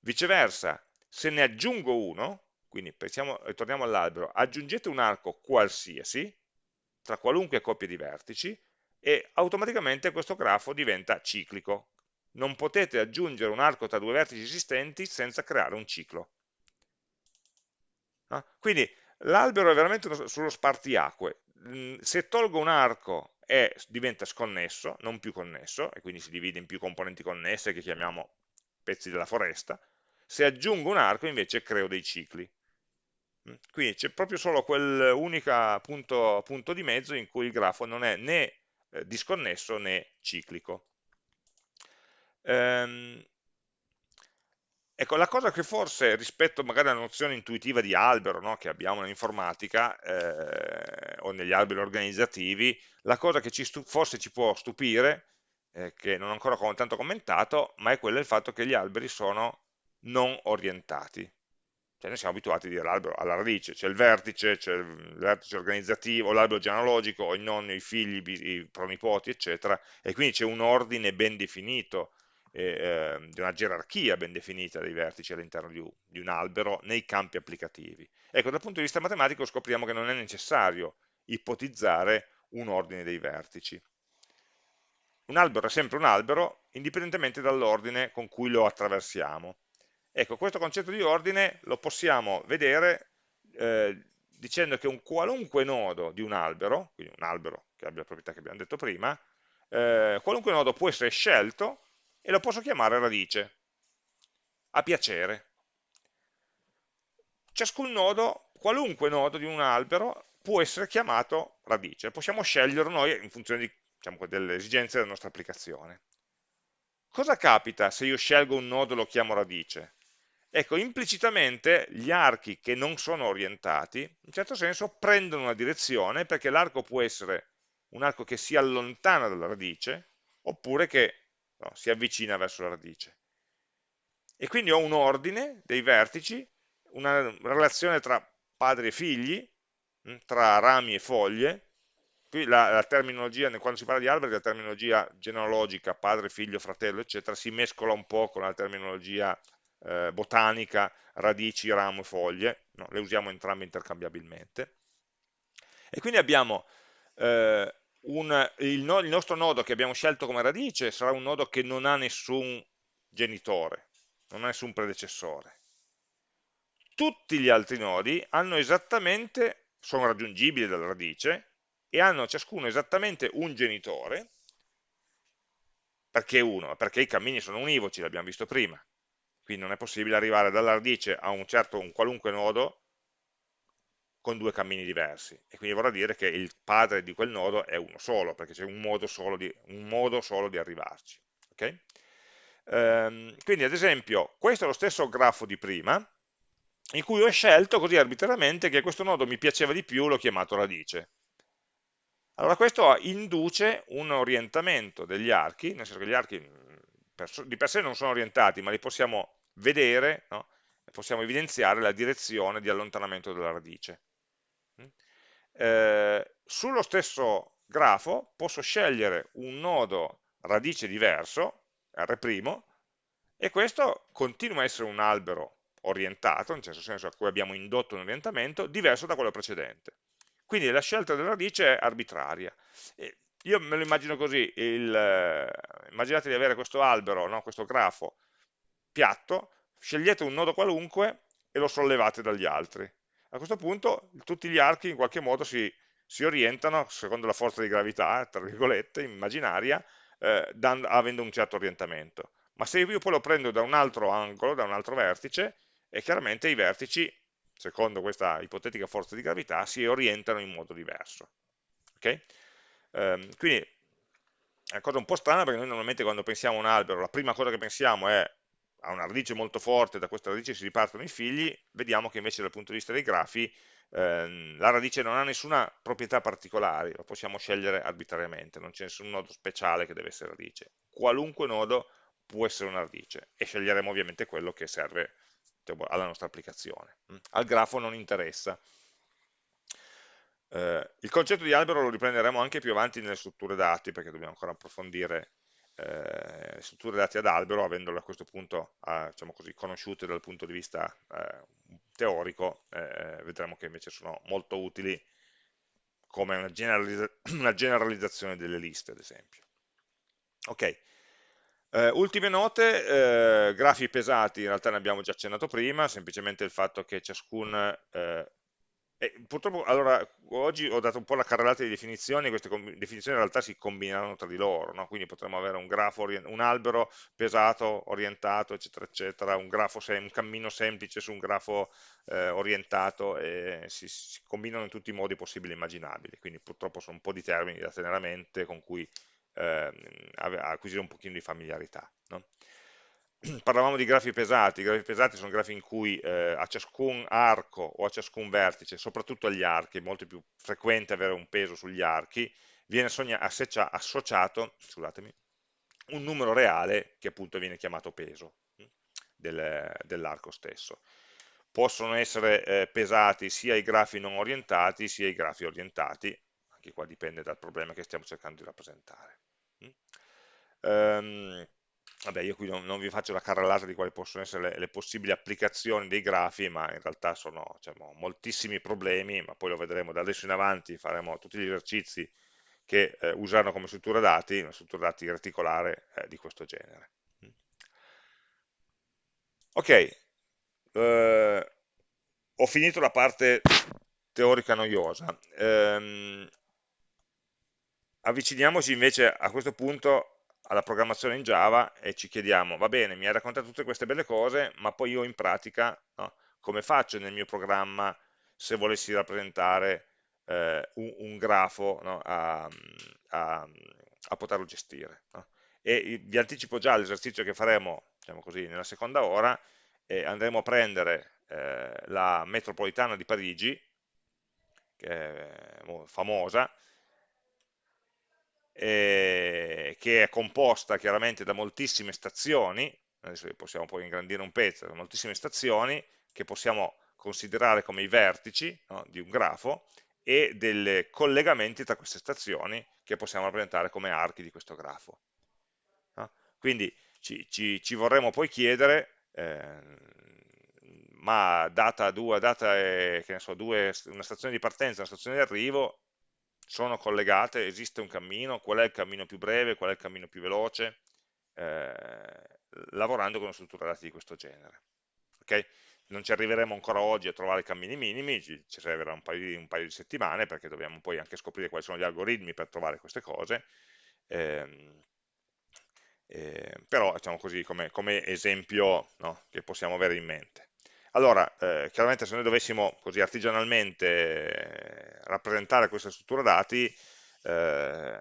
Viceversa, se ne aggiungo uno, quindi pensiamo, ritorniamo all'albero, aggiungete un arco qualsiasi, tra qualunque coppia di vertici, e automaticamente questo grafo diventa ciclico. Non potete aggiungere un arco tra due vertici esistenti senza creare un ciclo. No? Quindi l'albero è veramente sullo spartiacque, Mm, se tolgo un arco e diventa sconnesso, non più connesso, e quindi si divide in più componenti connesse che chiamiamo pezzi della foresta, se aggiungo un arco invece creo dei cicli. Quindi c'è proprio solo quell'unico punto, punto, di mezzo in cui il grafo non è né eh, disconnesso né ciclico. Ehm, Ecco, la cosa che forse rispetto magari alla nozione intuitiva di albero no, che abbiamo nell'informatica eh, o negli alberi organizzativi, la cosa che ci forse ci può stupire, eh, che non ho ancora tanto commentato, ma è quella del fatto che gli alberi sono non orientati. Cioè noi siamo abituati a dire l'albero alla radice, c'è il vertice, c'è il vertice organizzativo, l'albero genealogico, i nonni, i figli, i pronipoti, eccetera, e quindi c'è un ordine ben definito eh, di una gerarchia ben definita dei vertici all'interno di, di un albero nei campi applicativi. Ecco, dal punto di vista matematico scopriamo che non è necessario ipotizzare un ordine dei vertici. Un albero è sempre un albero, indipendentemente dall'ordine con cui lo attraversiamo. Ecco, questo concetto di ordine lo possiamo vedere eh, dicendo che un qualunque nodo di un albero, quindi un albero che abbia le proprietà che abbiamo detto prima, eh, qualunque nodo può essere scelto e lo posso chiamare radice, a piacere. Ciascun nodo, qualunque nodo di un albero, può essere chiamato radice, possiamo sceglierlo noi in funzione di, diciamo, delle esigenze della nostra applicazione. Cosa capita se io scelgo un nodo e lo chiamo radice? Ecco, implicitamente gli archi che non sono orientati, in certo senso, prendono una direzione perché l'arco può essere un arco che si allontana dalla radice, oppure che no? si avvicina verso la radice. E quindi ho un ordine dei vertici, una relazione tra padri e figli, mm, tra rami e foglie, qui la, la, terminologia, quando si parla di alberi, la terminologia genealogica, padre, figlio, fratello, eccetera, si mescola un po' con la terminologia eh, botanica, radici, ramo e foglie, no? le usiamo entrambe intercambiabilmente. E quindi abbiamo eh, un, il, no, il nostro nodo che abbiamo scelto come radice sarà un nodo che non ha nessun genitore, non ha nessun predecessore. Tutti gli altri nodi hanno esattamente, sono raggiungibili dalla radice e hanno ciascuno esattamente un genitore, perché uno? Perché i cammini sono univoci, l'abbiamo visto prima, quindi non è possibile arrivare dalla radice a un certo, un qualunque nodo con due cammini diversi e quindi vorrà dire che il padre di quel nodo è uno solo, perché c'è un di, modo solo di arrivarci. Okay? Ehm, quindi ad esempio questo è lo stesso grafo di prima, in cui ho scelto così arbitrariamente che questo nodo mi piaceva di più, l'ho chiamato radice. Allora questo induce un orientamento degli archi, nel senso che gli archi di per sé non sono orientati, ma li possiamo vedere, no? possiamo evidenziare la direzione di allontanamento della radice. Eh, sullo stesso grafo posso scegliere un nodo radice diverso, R', e questo continua a essere un albero orientato, nel senso a cui abbiamo indotto un orientamento, diverso da quello precedente. Quindi la scelta della radice è arbitraria. Io me lo immagino così, il, eh, immaginate di avere questo albero, no, questo grafo piatto, scegliete un nodo qualunque e lo sollevate dagli altri a questo punto tutti gli archi in qualche modo si, si orientano secondo la forza di gravità, tra virgolette, immaginaria, eh, dando, avendo un certo orientamento. Ma se io poi lo prendo da un altro angolo, da un altro vertice, e chiaramente i vertici secondo questa ipotetica forza di gravità, si orientano in modo diverso. Okay? Um, quindi è una cosa un po' strana perché noi normalmente quando pensiamo a un albero la prima cosa che pensiamo è a una radice molto forte, da questa radice si ripartono i figli, vediamo che invece dal punto di vista dei grafi ehm, la radice non ha nessuna proprietà particolare, la possiamo scegliere arbitrariamente, non c'è nessun nodo speciale che deve essere radice. Qualunque nodo può essere una radice e sceglieremo ovviamente quello che serve diciamo, alla nostra applicazione. Mm. Al grafo non interessa. Eh, il concetto di albero lo riprenderemo anche più avanti nelle strutture dati, perché dobbiamo ancora approfondire eh, strutture dati ad albero, avendole a questo punto eh, diciamo così, conosciute dal punto di vista eh, teorico, eh, vedremo che invece sono molto utili come una, generalizza una generalizzazione delle liste, ad esempio. Ok, eh, ultime note, eh, grafi pesati, in realtà ne abbiamo già accennato prima, semplicemente il fatto che ciascun eh, e purtroppo, allora, oggi ho dato un po' la carrellata di definizioni, queste definizioni in realtà si combinano tra di loro, no? quindi potremmo avere un grafo, un albero pesato, orientato, eccetera, eccetera, un, grafo un cammino semplice su un grafo eh, orientato, e si, si, combinano in tutti i modi possibili e immaginabili, quindi purtroppo sono un po' di termini da tenere a mente con cui eh, acquisire un pochino di familiarità. No? parlavamo di grafi pesati, i grafi pesati sono grafi in cui eh, a ciascun arco o a ciascun vertice, soprattutto agli archi, è molto più frequente avere un peso sugli archi, viene associato un numero reale che appunto viene chiamato peso hm, del, dell'arco stesso. Possono essere eh, pesati sia i grafi non orientati sia i grafi orientati, anche qua dipende dal problema che stiamo cercando di rappresentare. Um, Vabbè, io qui non, non, vi faccio la carrellata di quali possono essere le, le, possibili applicazioni dei grafi, ma in realtà sono diciamo, moltissimi problemi, ma poi lo vedremo da adesso in avanti, faremo tutti gli esercizi che eh, usano come struttura dati, una struttura dati reticolare eh, di questo genere. Ok, eh, ho finito la parte teorica noiosa. Ehm, avviciniamoci invece a questo punto alla programmazione in Java e ci chiediamo, va bene, mi hai raccontato tutte queste belle cose, ma poi io in pratica no, come faccio nel mio programma se volessi rappresentare eh, un, un, grafo no, a, a, a, poterlo gestire. No? E vi anticipo già l'esercizio che faremo diciamo così, nella seconda ora, e andremo a prendere eh, la metropolitana di Parigi, che è famosa, eh, che è composta chiaramente da moltissime stazioni, adesso possiamo poi ingrandire un pezzo, da moltissime stazioni che possiamo considerare come i vertici no, di un grafo e dei collegamenti tra queste stazioni che possiamo rappresentare come archi di questo grafo. No? Quindi ci, ci, ci, vorremmo poi chiedere, eh, ma data, due, data è, so, una stazione di partenza una stazione di arrivo, sono collegate, esiste un cammino, qual è il cammino più breve, qual è il cammino più veloce, eh, lavorando con una struttura dati di questo genere. Okay? Non ci arriveremo ancora oggi a trovare i cammini minimi, ci, servirà un paio, di, un paio, di, settimane perché dobbiamo poi anche scoprire quali sono gli algoritmi per trovare queste cose, eh, eh, però diciamo così come, come esempio no, che possiamo avere in mente. Allora, eh, chiaramente se noi dovessimo così artigianalmente rappresentare questa struttura dati, eh,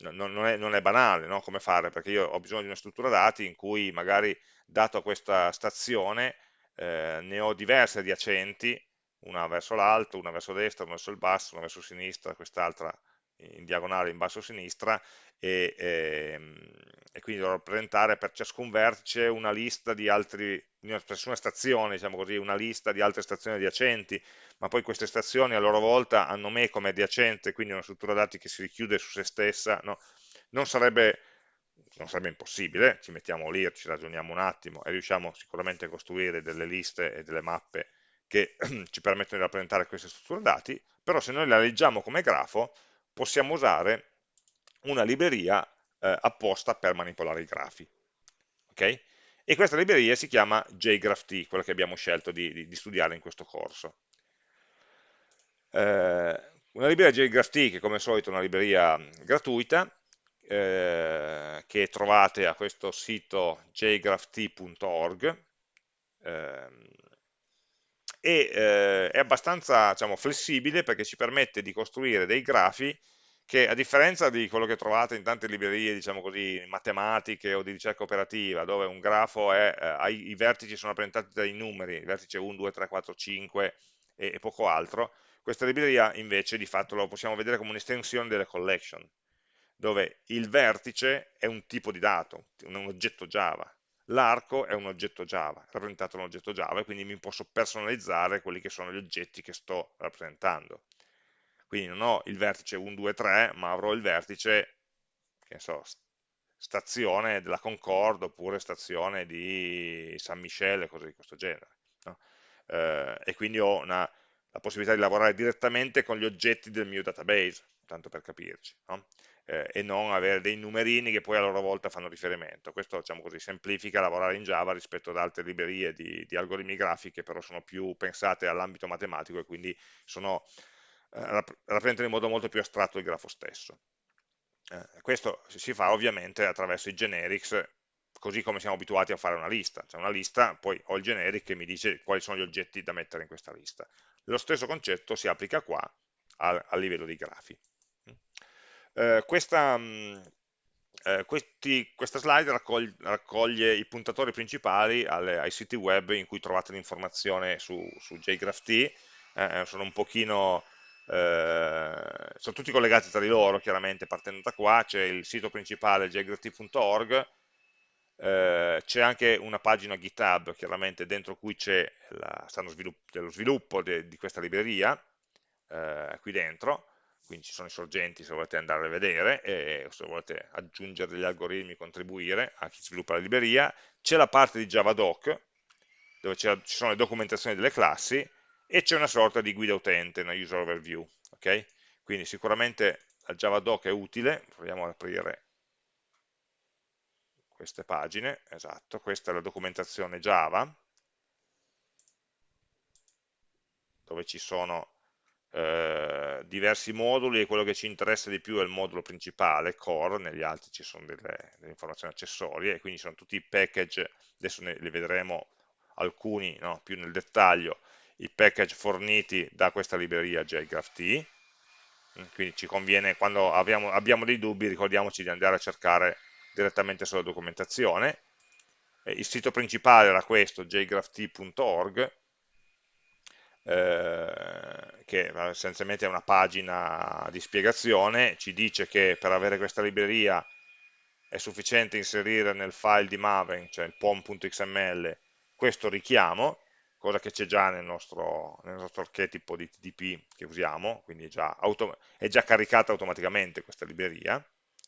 non, non, è, non, è, banale no? come fare, perché io ho bisogno di una struttura dati in cui magari dato questa stazione eh, ne ho diverse adiacenti, una verso l'alto, una verso destra, una verso il basso, una verso sinistra, quest'altra in diagonale in basso a sinistra e, e, ehm, e, quindi dovrò rappresentare per ciascun vertice una lista di altri, ciascuna stazione, diciamo così, una lista di altre stazioni adiacenti, ma poi queste stazioni a loro volta hanno me come adiacente, quindi una struttura dati che si richiude su se stessa, no? non, sarebbe, non sarebbe impossibile, ci mettiamo lì, ci ragioniamo un attimo e riusciamo sicuramente a costruire delle liste e delle mappe che ci permettono di rappresentare queste strutture dati, però se noi la leggiamo come grafo, possiamo usare una libreria eh, apposta per manipolare i grafi. Okay? E questa libreria si chiama JGraphT, quella che abbiamo scelto di, di, di studiare in questo corso. Eh, una libreria JGraphT che come al solito è una libreria gratuita, eh, che trovate a questo sito jgrapht.org, e eh, è abbastanza diciamo, flessibile perché ci permette di costruire dei grafi che a differenza di quello che trovate in tante librerie, diciamo così, matematiche o di ricerca operativa, dove un grafo è, eh, i vertici sono rappresentati dai numeri, vertice 1, 2, 3, 4, 5 e, e poco altro, questa libreria invece di fatto lo possiamo vedere come un'estensione delle collection, dove il vertice è un tipo di dato, un oggetto Java, l'arco è un oggetto Java, è rappresentato un oggetto Java e quindi mi posso personalizzare quelli che sono gli oggetti che sto rappresentando. Quindi non ho il vertice 1, 2, 3, ma avrò il vertice, che so, stazione della Concorde oppure stazione di San Michele, cose di questo genere. No? Eh, e quindi ho una, la possibilità di lavorare direttamente con gli oggetti del mio database, tanto per capirci, no? Eh, e non avere dei numerini che poi a loro volta fanno riferimento. Questo diciamo così, semplifica lavorare in Java rispetto ad altre librerie di, di algoritmi grafici che però sono più pensate all'ambito matematico e quindi sono, eh, rappresentano in modo molto più astratto il grafo stesso. Eh, questo si fa ovviamente attraverso i generics così come siamo abituati a fare una lista, cioè una lista, poi ho il generic che mi dice quali sono gli oggetti da mettere in questa lista. Lo stesso concetto si applica qua a, a livello di grafi. Eh, questa, mh, eh, questi, questa, slide raccoglie, raccoglie, i puntatori principali alle, ai siti web in cui trovate l'informazione su, su JGraphT, eh, sono un pochino eh, sono tutti collegati tra di loro chiaramente partendo da qua, c'è il sito principale jgraph.org eh, c'è anche una pagina GitHub chiaramente dentro cui c'è lo sviluppo de, di questa libreria eh, qui dentro quindi ci sono i sorgenti se volete andare a vedere e se volete aggiungere degli algoritmi, contribuire a chi sviluppa la libreria, c'è la parte di Javadoc dove ci sono le documentazioni delle classi e c'è una sorta di guida utente, una user overview, ok? Quindi sicuramente la Javadoc è utile, proviamo ad aprire queste pagine, esatto, questa è la documentazione Java, dove ci sono eh, diversi moduli e quello che ci interessa di più è il modulo principale, core, negli altri ci sono delle, delle informazioni accessorie e quindi sono tutti i package, adesso ne, li vedremo alcuni no, più nel dettaglio, i package forniti da questa libreria JGraphT, quindi ci conviene, quando abbiamo, abbiamo dei dubbi, ricordiamoci di andare a cercare direttamente sulla documentazione. Eh, il sito principale era questo, jgrapht.org, eh, che essenzialmente è una pagina di spiegazione, ci dice che per avere questa libreria è sufficiente inserire nel file di Maven, cioè il pom.xml, questo richiamo, cosa che c'è già nel nostro, nel nostro, archetipo di TDP che usiamo, quindi è già, è già caricata automaticamente questa libreria,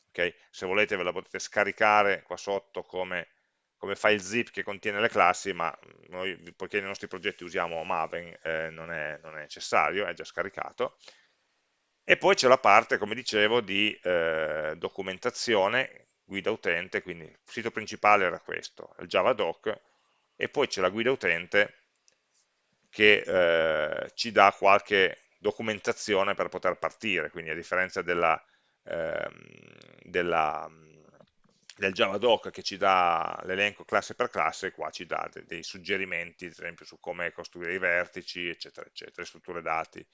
okay? se volete ve la potete scaricare qua sotto come, come, file zip che contiene le classi, ma noi, poiché nei nostri progetti usiamo Maven, eh, non, è, non, è, necessario, è già scaricato. E poi c'è la parte, come dicevo, di eh, documentazione, guida utente, quindi il sito principale era questo, il Javadoc, e poi c'è la guida utente che eh, ci dà qualche documentazione per poter partire, quindi a differenza della ehm, della, del Javadoc che ci dà l'elenco classe per classe, qua ci dà dei, dei suggerimenti, ad esempio su come costruire i vertici, eccetera, eccetera, strutture dati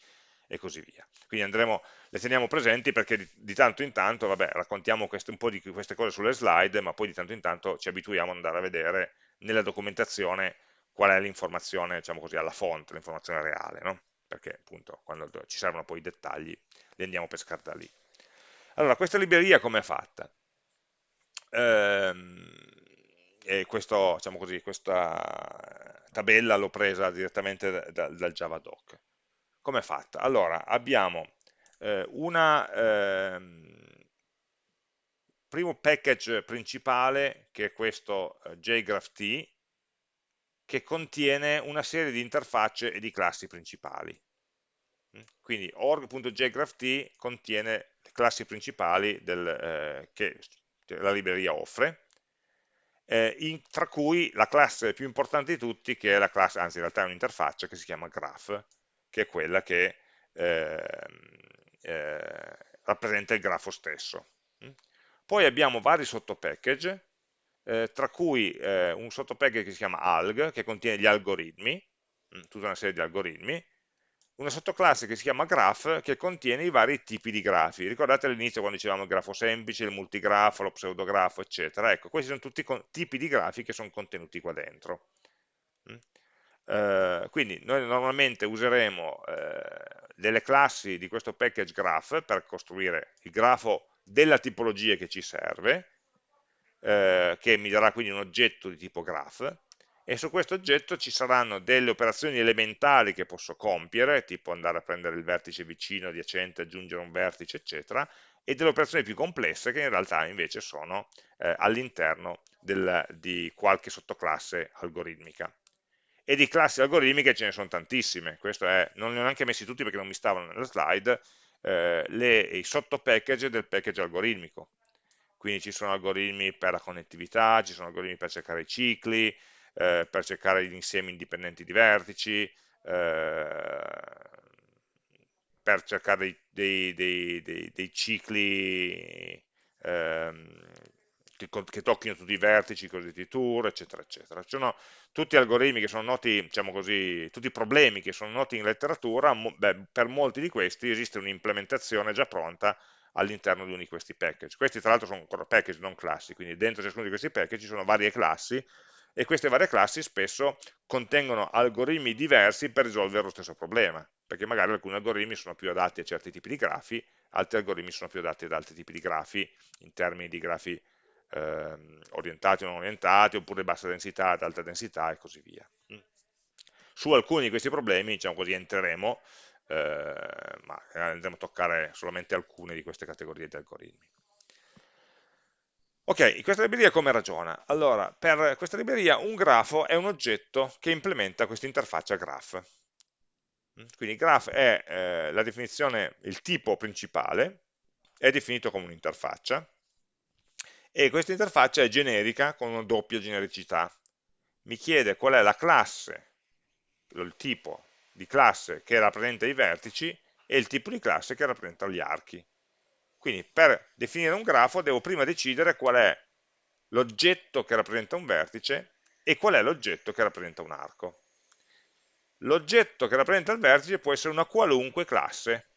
e così via. Quindi andremo, le teniamo presenti perché di, di tanto in tanto, vabbè, raccontiamo queste, un po' di queste cose sulle slide, ma poi di tanto in tanto ci abituiamo ad andare a vedere nella documentazione qual è l'informazione, diciamo così, alla fonte, l'informazione reale, no? Perché appunto quando ci servono poi i dettagli li andiamo a pescare da lì. Allora, questa libreria come è fatta? Ehm, e questo, diciamo così, questa tabella l'ho presa direttamente da, da, dal Javadoc. Come è fatta? Allora, abbiamo eh, una... Eh, primo package principale che è questo eh, jgraph che contiene una serie di interfacce e di classi principali mm? quindi org.jgraph contiene classi principali del, eh, che la libreria offre, eh, in, tra cui la classe più importante di tutti, che è la classe, anzi in realtà è un'interfaccia che si chiama graph, che è quella che eh, eh, rappresenta il grafo stesso. Poi abbiamo vari sottopackage, eh, tra cui eh, un sottopackage che si chiama alg, che contiene gli algoritmi, mm, tutta una serie di algoritmi, una sottoclasse che si chiama graph che contiene i vari tipi di grafi. Ricordate all'inizio quando dicevamo il grafo semplice, il multigrafo, lo pseudografo, eccetera. Ecco, questi sono tutti tipi di grafi che sono contenuti qua dentro. Mm? Eh, quindi noi normalmente useremo eh, delle classi di questo package graph per costruire il grafo della tipologia che ci serve, eh, che mi darà quindi un oggetto di tipo graph, e su questo oggetto ci saranno delle operazioni elementari che posso compiere, tipo andare a prendere il vertice vicino, adiacente, aggiungere un vertice, eccetera, e delle operazioni più complesse che in realtà invece sono eh, all'interno di qualche sottoclasse algoritmica. E di classi algoritmiche ce ne sono tantissime, questo è, non li ho neanche messi tutti perché non mi stavano nella slide, eh, le, i sottopackage del package algoritmico. Quindi ci sono algoritmi per la connettività, ci sono algoritmi per cercare i cicli, eh, per cercare gli insiemi indipendenti di vertici, eh, per cercare dei, dei, dei, dei cicli ehm, che, che, tocchino tutti i vertici, i cosiddetti tour, eccetera, eccetera. Ci sono tutti algoritmi che sono noti, diciamo così, tutti i problemi che sono noti in letteratura, beh, per molti di questi esiste un'implementazione già pronta all'interno di uno di questi package. Questi tra l'altro sono ancora package, non classi, quindi dentro ciascuno di questi package ci sono varie classi e queste varie classi spesso contengono algoritmi diversi per risolvere lo stesso problema, perché magari alcuni algoritmi sono più adatti a certi tipi di grafi, altri algoritmi sono più adatti ad altri tipi di grafi, in termini di grafi eh, orientati o non orientati, oppure bassa densità ad alta densità e così via. Mm. Su alcuni di questi problemi, diciamo così, entreremo, eh, ma andremo a toccare solamente alcune di queste categorie di algoritmi. Ok, questa libreria come ragiona? Allora, per questa libreria un grafo è un oggetto che implementa questa interfaccia graph. Mm, quindi graph è eh, la definizione, il tipo principale, è definito come un'interfaccia, e questa interfaccia è generica con una doppia genericità. Mi chiede qual è la classe, il tipo di classe che rappresenta i vertici e il tipo di classe che rappresenta gli archi. Quindi per definire un grafo devo prima decidere qual è l'oggetto che rappresenta un vertice e qual è l'oggetto che rappresenta un arco. L'oggetto che rappresenta il vertice può essere una qualunque classe,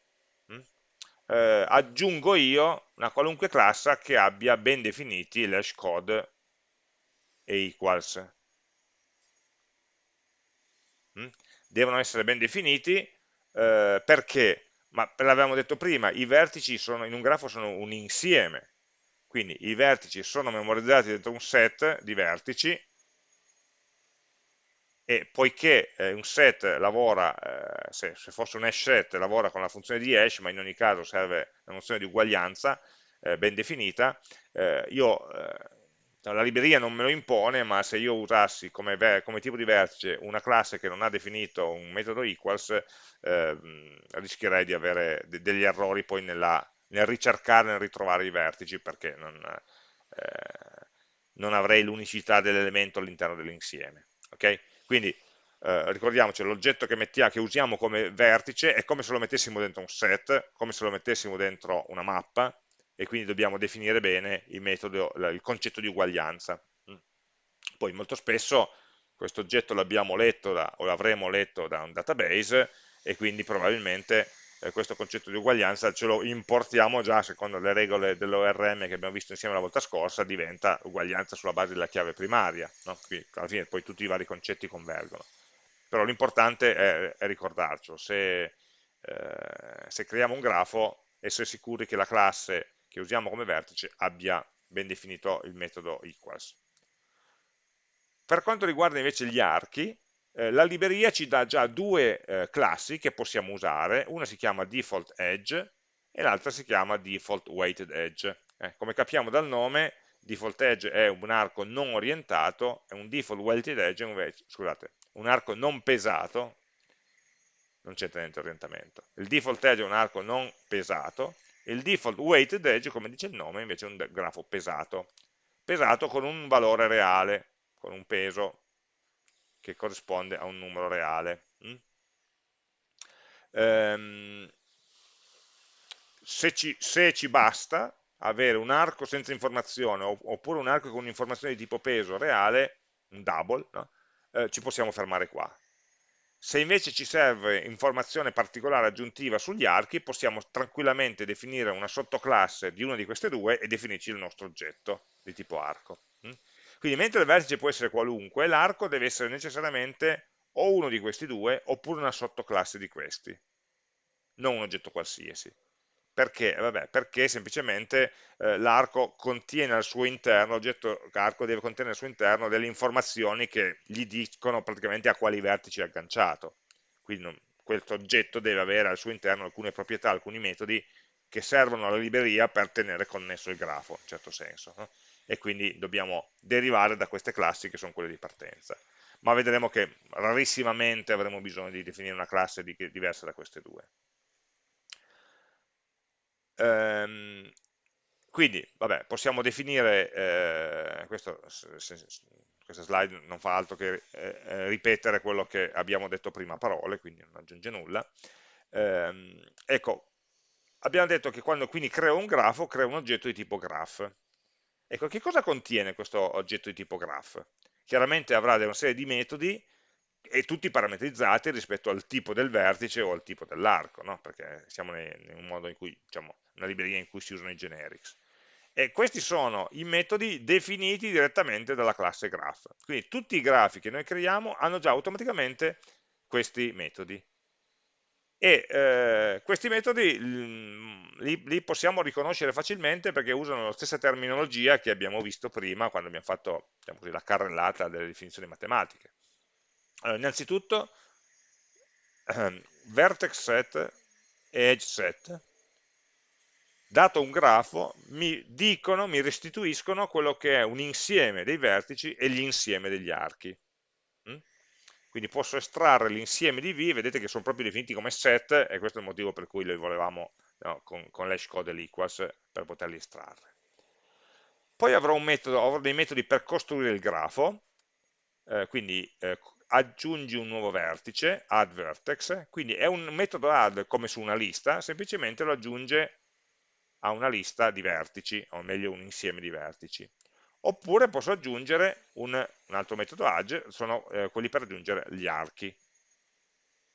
eh, aggiungo io una qualunque classe che abbia ben definiti l'hash code e equals. Mm? Devono essere ben definiti eh, perché, ma l'avevamo detto prima, i vertici sono, in un grafo sono un insieme, quindi i vertici sono memorizzati dentro un set di vertici e poiché eh, un set lavora, eh, se, se, fosse un hash set, lavora con la funzione di hash, ma in ogni caso serve una nozione di uguaglianza eh, ben definita, eh, io, eh, la libreria non me lo impone, ma se io usassi come, come, tipo di vertice una classe che non ha definito un metodo equals, ehm, rischierei di avere de degli errori poi nella, nel ricercare, nel ritrovare i vertici, perché non, eh, non avrei l'unicità dell'elemento all'interno dell'insieme. Okay? Quindi eh, ricordiamoci, l'oggetto che, che, usiamo come vertice è come se lo mettessimo dentro un set, come se lo mettessimo dentro una mappa, e quindi dobbiamo definire bene il, metodo, il concetto di uguaglianza. Mm. Poi molto spesso questo oggetto l'abbiamo letto da, o l'avremo letto da un database e quindi probabilmente eh, questo concetto di uguaglianza ce lo importiamo già secondo le regole dell'ORM che abbiamo visto insieme la volta scorsa, diventa uguaglianza sulla base della chiave primaria, no? Quindi alla fine poi tutti i vari concetti convergono. Però l'importante è, è ricordarcelo, se, eh, se creiamo un grafo, essere sicuri che la classe che usiamo come vertice abbia ben definito il metodo equals. Per quanto riguarda invece gli archi, eh, la libreria ci dà già due eh, classi che possiamo usare, una si chiama default edge e l'altra si chiama default weighted edge. Eh, come capiamo dal nome, default edge è un arco non orientato e un default weighted edge è un, scusate, un arco non pesato, non c'entra niente orientamento. Il default edge è un arco non pesato, il default weighted edge, come dice il nome, invece è un grafo pesato. Pesato con un valore reale, con un peso che corrisponde a un numero reale. Mm? Ehm, se, ci, se, ci, basta avere un arco senza informazione oppure un arco con un'informazione di tipo peso reale, un double, no? eh, ci possiamo fermare qua. Se invece ci serve informazione particolare aggiuntiva sugli archi, possiamo tranquillamente definire una sottoclasse di una di queste due e definirci il nostro oggetto di tipo arco. Mm? Quindi mentre il vertice può essere qualunque, l'arco deve essere necessariamente o uno di questi due oppure una sottoclasse di questi, non un oggetto qualsiasi. Perché? Vabbè, perché semplicemente eh, l'arco contiene al suo interno, l'oggetto arco deve contenere al suo interno delle informazioni che gli dicono praticamente a quali vertici è agganciato. Quindi non, questo oggetto deve avere al suo interno alcune proprietà, alcuni metodi che servono alla libreria per tenere connesso il grafo, in certo senso. No? E quindi dobbiamo derivare da queste classi che sono quelle di partenza. Ma vedremo che rarissimamente avremo bisogno di definire una classe di, diversa da queste due. Ehm, quindi, vabbè, possiamo definire, eh, questo, questa slide non fa altro che eh, eh, ripetere quello che abbiamo detto prima a parole, quindi non aggiunge nulla. Eh, ecco, abbiamo detto che quando quindi creo un grafo, creo un oggetto di tipo graph. Ecco, che cosa contiene questo oggetto di tipo graph? Chiaramente avrà una serie di metodi e tutti parametrizzati rispetto al tipo del vertice o al tipo dell'arco, no? perché siamo in un modo in cui, diciamo, una libreria in cui si usano i generics. E questi sono i metodi definiti direttamente dalla classe graph. Quindi tutti i grafi che noi creiamo hanno già automaticamente questi metodi. E eh, questi metodi li, li, possiamo riconoscere facilmente perché usano la stessa terminologia che abbiamo visto prima quando abbiamo fatto diciamo così, la carrellata delle definizioni matematiche. Allora, innanzitutto, ehm, vertex set e edge set, dato un grafo, mi dicono, mi restituiscono quello che è un insieme dei vertici e l'insieme degli archi. Mm? Quindi posso estrarre l'insieme di V, vedete che sono proprio definiti come set, e questo è il motivo per cui li volevamo no, con, con l'hash code e l'equals per poterli estrarre. Poi avrò, metodo, avrò, dei metodi per costruire il grafo, eh, quindi eh, aggiungi un nuovo vertice, add vertex, quindi è un metodo add come su una lista, semplicemente lo aggiunge a una lista di vertici, o meglio un insieme di vertici. Oppure posso aggiungere un, un altro metodo add, sono eh, quelli per aggiungere gli archi.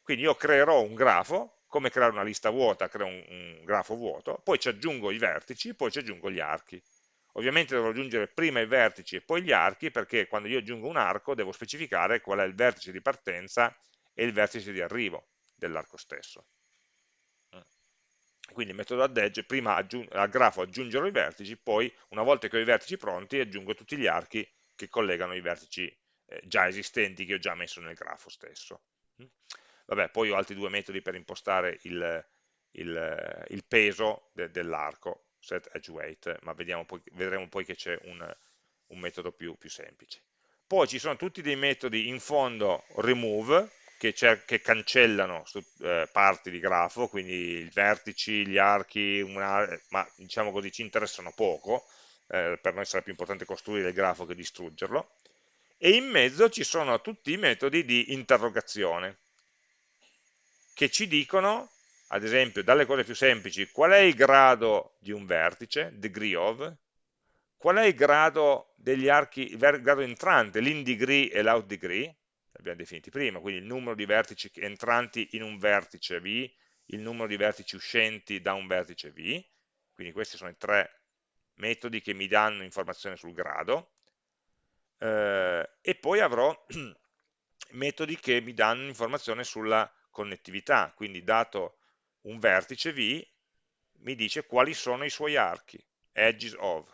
Quindi io creerò un grafo, come creare una lista vuota, creo un, un grafo vuoto, poi ci aggiungo i vertici, poi ci aggiungo gli archi. Ovviamente devo aggiungere prima i vertici e poi gli archi, perché quando io aggiungo un arco devo specificare qual è il vertice di partenza e il vertice di arrivo dell'arco stesso. Quindi il metodo add edge, prima al grafo aggiungerò i vertici, poi una volta che ho i vertici pronti aggiungo tutti gli archi che collegano i vertici eh, già esistenti che ho già messo nel grafo stesso. Vabbè, poi ho altri due metodi per impostare il, il, il peso de, dell'arco, set edge weight, ma poi, vedremo poi che c'è un, un, metodo più, più semplice. Poi ci sono tutti dei metodi in fondo remove, che, che cancellano su, eh, parti di grafo, quindi i vertici, gli archi, una, ma diciamo così ci interessano poco, eh, per noi sarà più importante costruire il grafo che distruggerlo, e in mezzo ci sono tutti i metodi di interrogazione, che ci dicono ad esempio, dalle cose più semplici, qual è il grado di un vertice, degree of, qual è il grado degli archi, il grado entrante, l'in degree e l'out degree, li abbiamo definiti prima, quindi il numero di vertici entranti in un vertice V, il numero di vertici uscenti da un vertice V, quindi questi sono i tre metodi che mi danno informazione sul grado, eh, e poi avrò metodi che mi danno informazione sulla connettività, quindi dato un vertice V mi dice quali sono i suoi archi, edges of,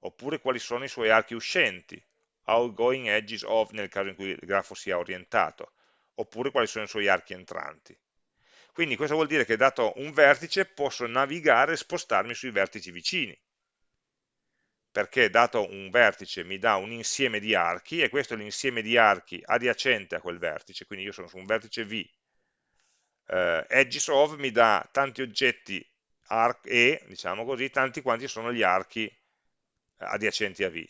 oppure quali sono i suoi archi uscenti, outgoing edges of nel caso in cui il grafo sia orientato, oppure quali sono i suoi archi entranti. Quindi questo vuol dire che dato un vertice posso navigare e spostarmi sui vertici vicini, perché dato un vertice mi dà un insieme di archi e questo è l'insieme di archi adiacente a quel vertice, quindi io sono su un vertice V eh, edges mi dà tanti oggetti arc E, diciamo così, tanti quanti sono gli archi adiacenti a V.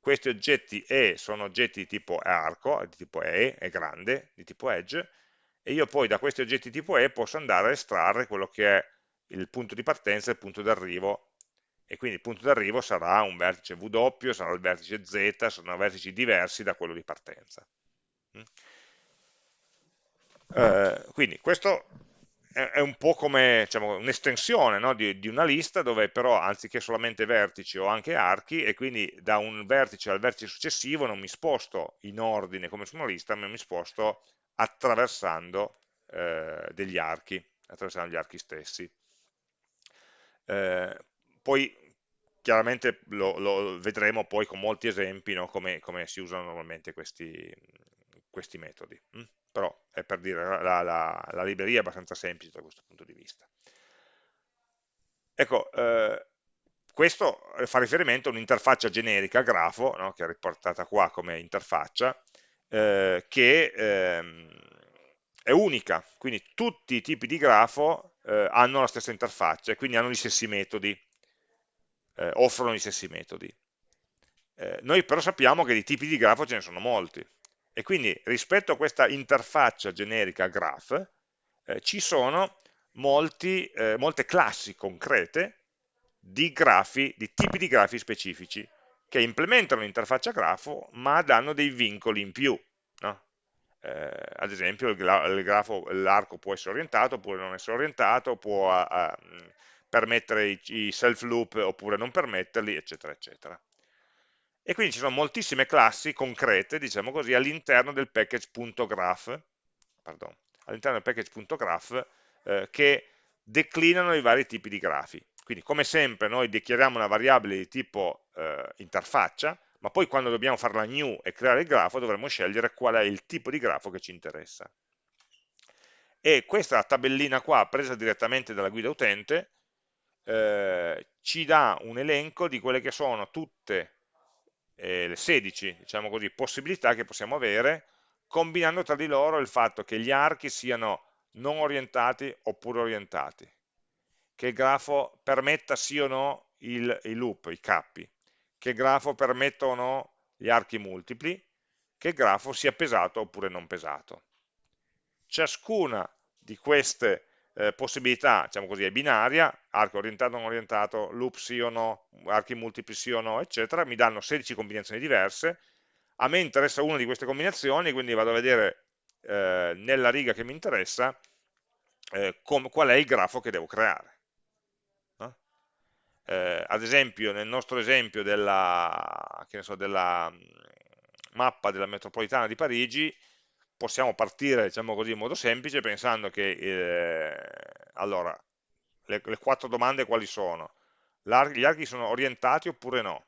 Questi oggetti E sono oggetti di tipo arco, di tipo E, è grande, di tipo edge, e io poi da questi oggetti tipo E posso andare a estrarre quello che è il punto di partenza e il punto d'arrivo, e quindi il punto d'arrivo sarà un vertice W, sarà il vertice Z, saranno vertici diversi da quello di partenza. Eh, quindi questo è un po' come diciamo, un'estensione no, di, di, una lista dove però anziché solamente vertici ho anche archi e quindi da un vertice al vertice successivo non mi sposto in ordine come su una lista, ma mi sposto attraversando eh, degli archi, attraversando gli archi stessi. Eh, poi chiaramente lo, lo, vedremo poi con molti esempi no, come, come, si usano normalmente questi, questi metodi. Mm? Però è per dire, la, la, la, libreria è abbastanza semplice da questo punto di vista. Ecco, eh, questo fa riferimento a un'interfaccia generica grafo, no, che è riportata qua come interfaccia, eh, che ehm, è unica, quindi tutti i tipi di grafo eh, hanno la stessa interfaccia e quindi hanno gli stessi metodi, eh, offrono gli stessi metodi. Eh, noi però sappiamo che di tipi di grafo ce ne sono molti, e quindi rispetto a questa interfaccia generica graph, eh, ci sono molti, eh, molte classi concrete di grafi, di tipi di grafi specifici, che implementano l'interfaccia grafo, ma danno dei vincoli in più. No? Eh, ad esempio l'arco può essere orientato oppure non essere orientato, può a, a, permettere i, i self loop oppure non permetterli, eccetera, eccetera e quindi ci sono moltissime classi concrete, diciamo così, all'interno del package.graph, all'interno del package.graph eh, che declinano i vari tipi di grafi. Quindi come sempre noi dichiariamo una variabile di tipo eh, interfaccia, ma poi quando dobbiamo fare la new e creare il grafo dovremo scegliere qual è il tipo di grafo che ci interessa. E questa tabellina qua, presa direttamente dalla guida utente, eh, ci dà un elenco di quelle che sono tutte eh, le 16 diciamo così, possibilità che possiamo avere combinando tra di loro il fatto che gli archi siano non orientati oppure orientati, che il grafo permetta sì o no il loop, i cappi, che il grafo permetta o no gli archi multipli, che il grafo sia pesato oppure non pesato. Ciascuna di queste eh, possibilità, diciamo così, è binaria, arco orientato o non orientato, loop sì o no, archi multipli sì o no, eccetera, mi danno 16 combinazioni diverse, a me interessa una di queste combinazioni, quindi vado a vedere eh, nella riga che mi interessa eh, qual è il grafo che devo creare. Eh, ad esempio, nel nostro esempio della, so, della mm, mappa della metropolitana di Parigi, possiamo partire, diciamo così, in modo semplice pensando che, eh, allora, le, le, quattro domande quali sono? Gli archi sono orientati oppure no?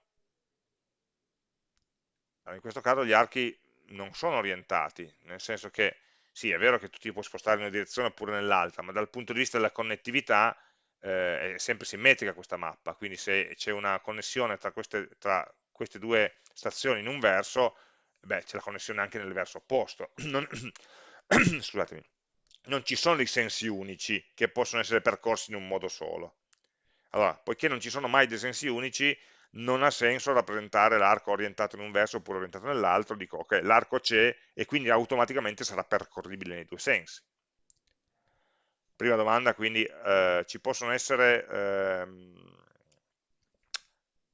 Allora, in questo caso gli archi non sono orientati, nel senso che sì, è vero che tu ti puoi spostare in una direzione oppure nell'altra, ma dal punto di vista della connettività eh, è sempre simmetrica questa mappa, quindi se c'è una connessione tra queste, tra queste due stazioni in un verso, beh, c'è la connessione anche nel verso opposto. Non, scusatemi, non ci sono dei sensi unici che possono essere percorsi in un modo solo. Allora, poiché non ci sono mai dei sensi unici, non ha senso rappresentare l'arco orientato in un verso oppure orientato nell'altro, dico ok, l'arco c'è e quindi automaticamente sarà percorribile nei due sensi. Prima domanda, quindi eh, ci possono essere ehm,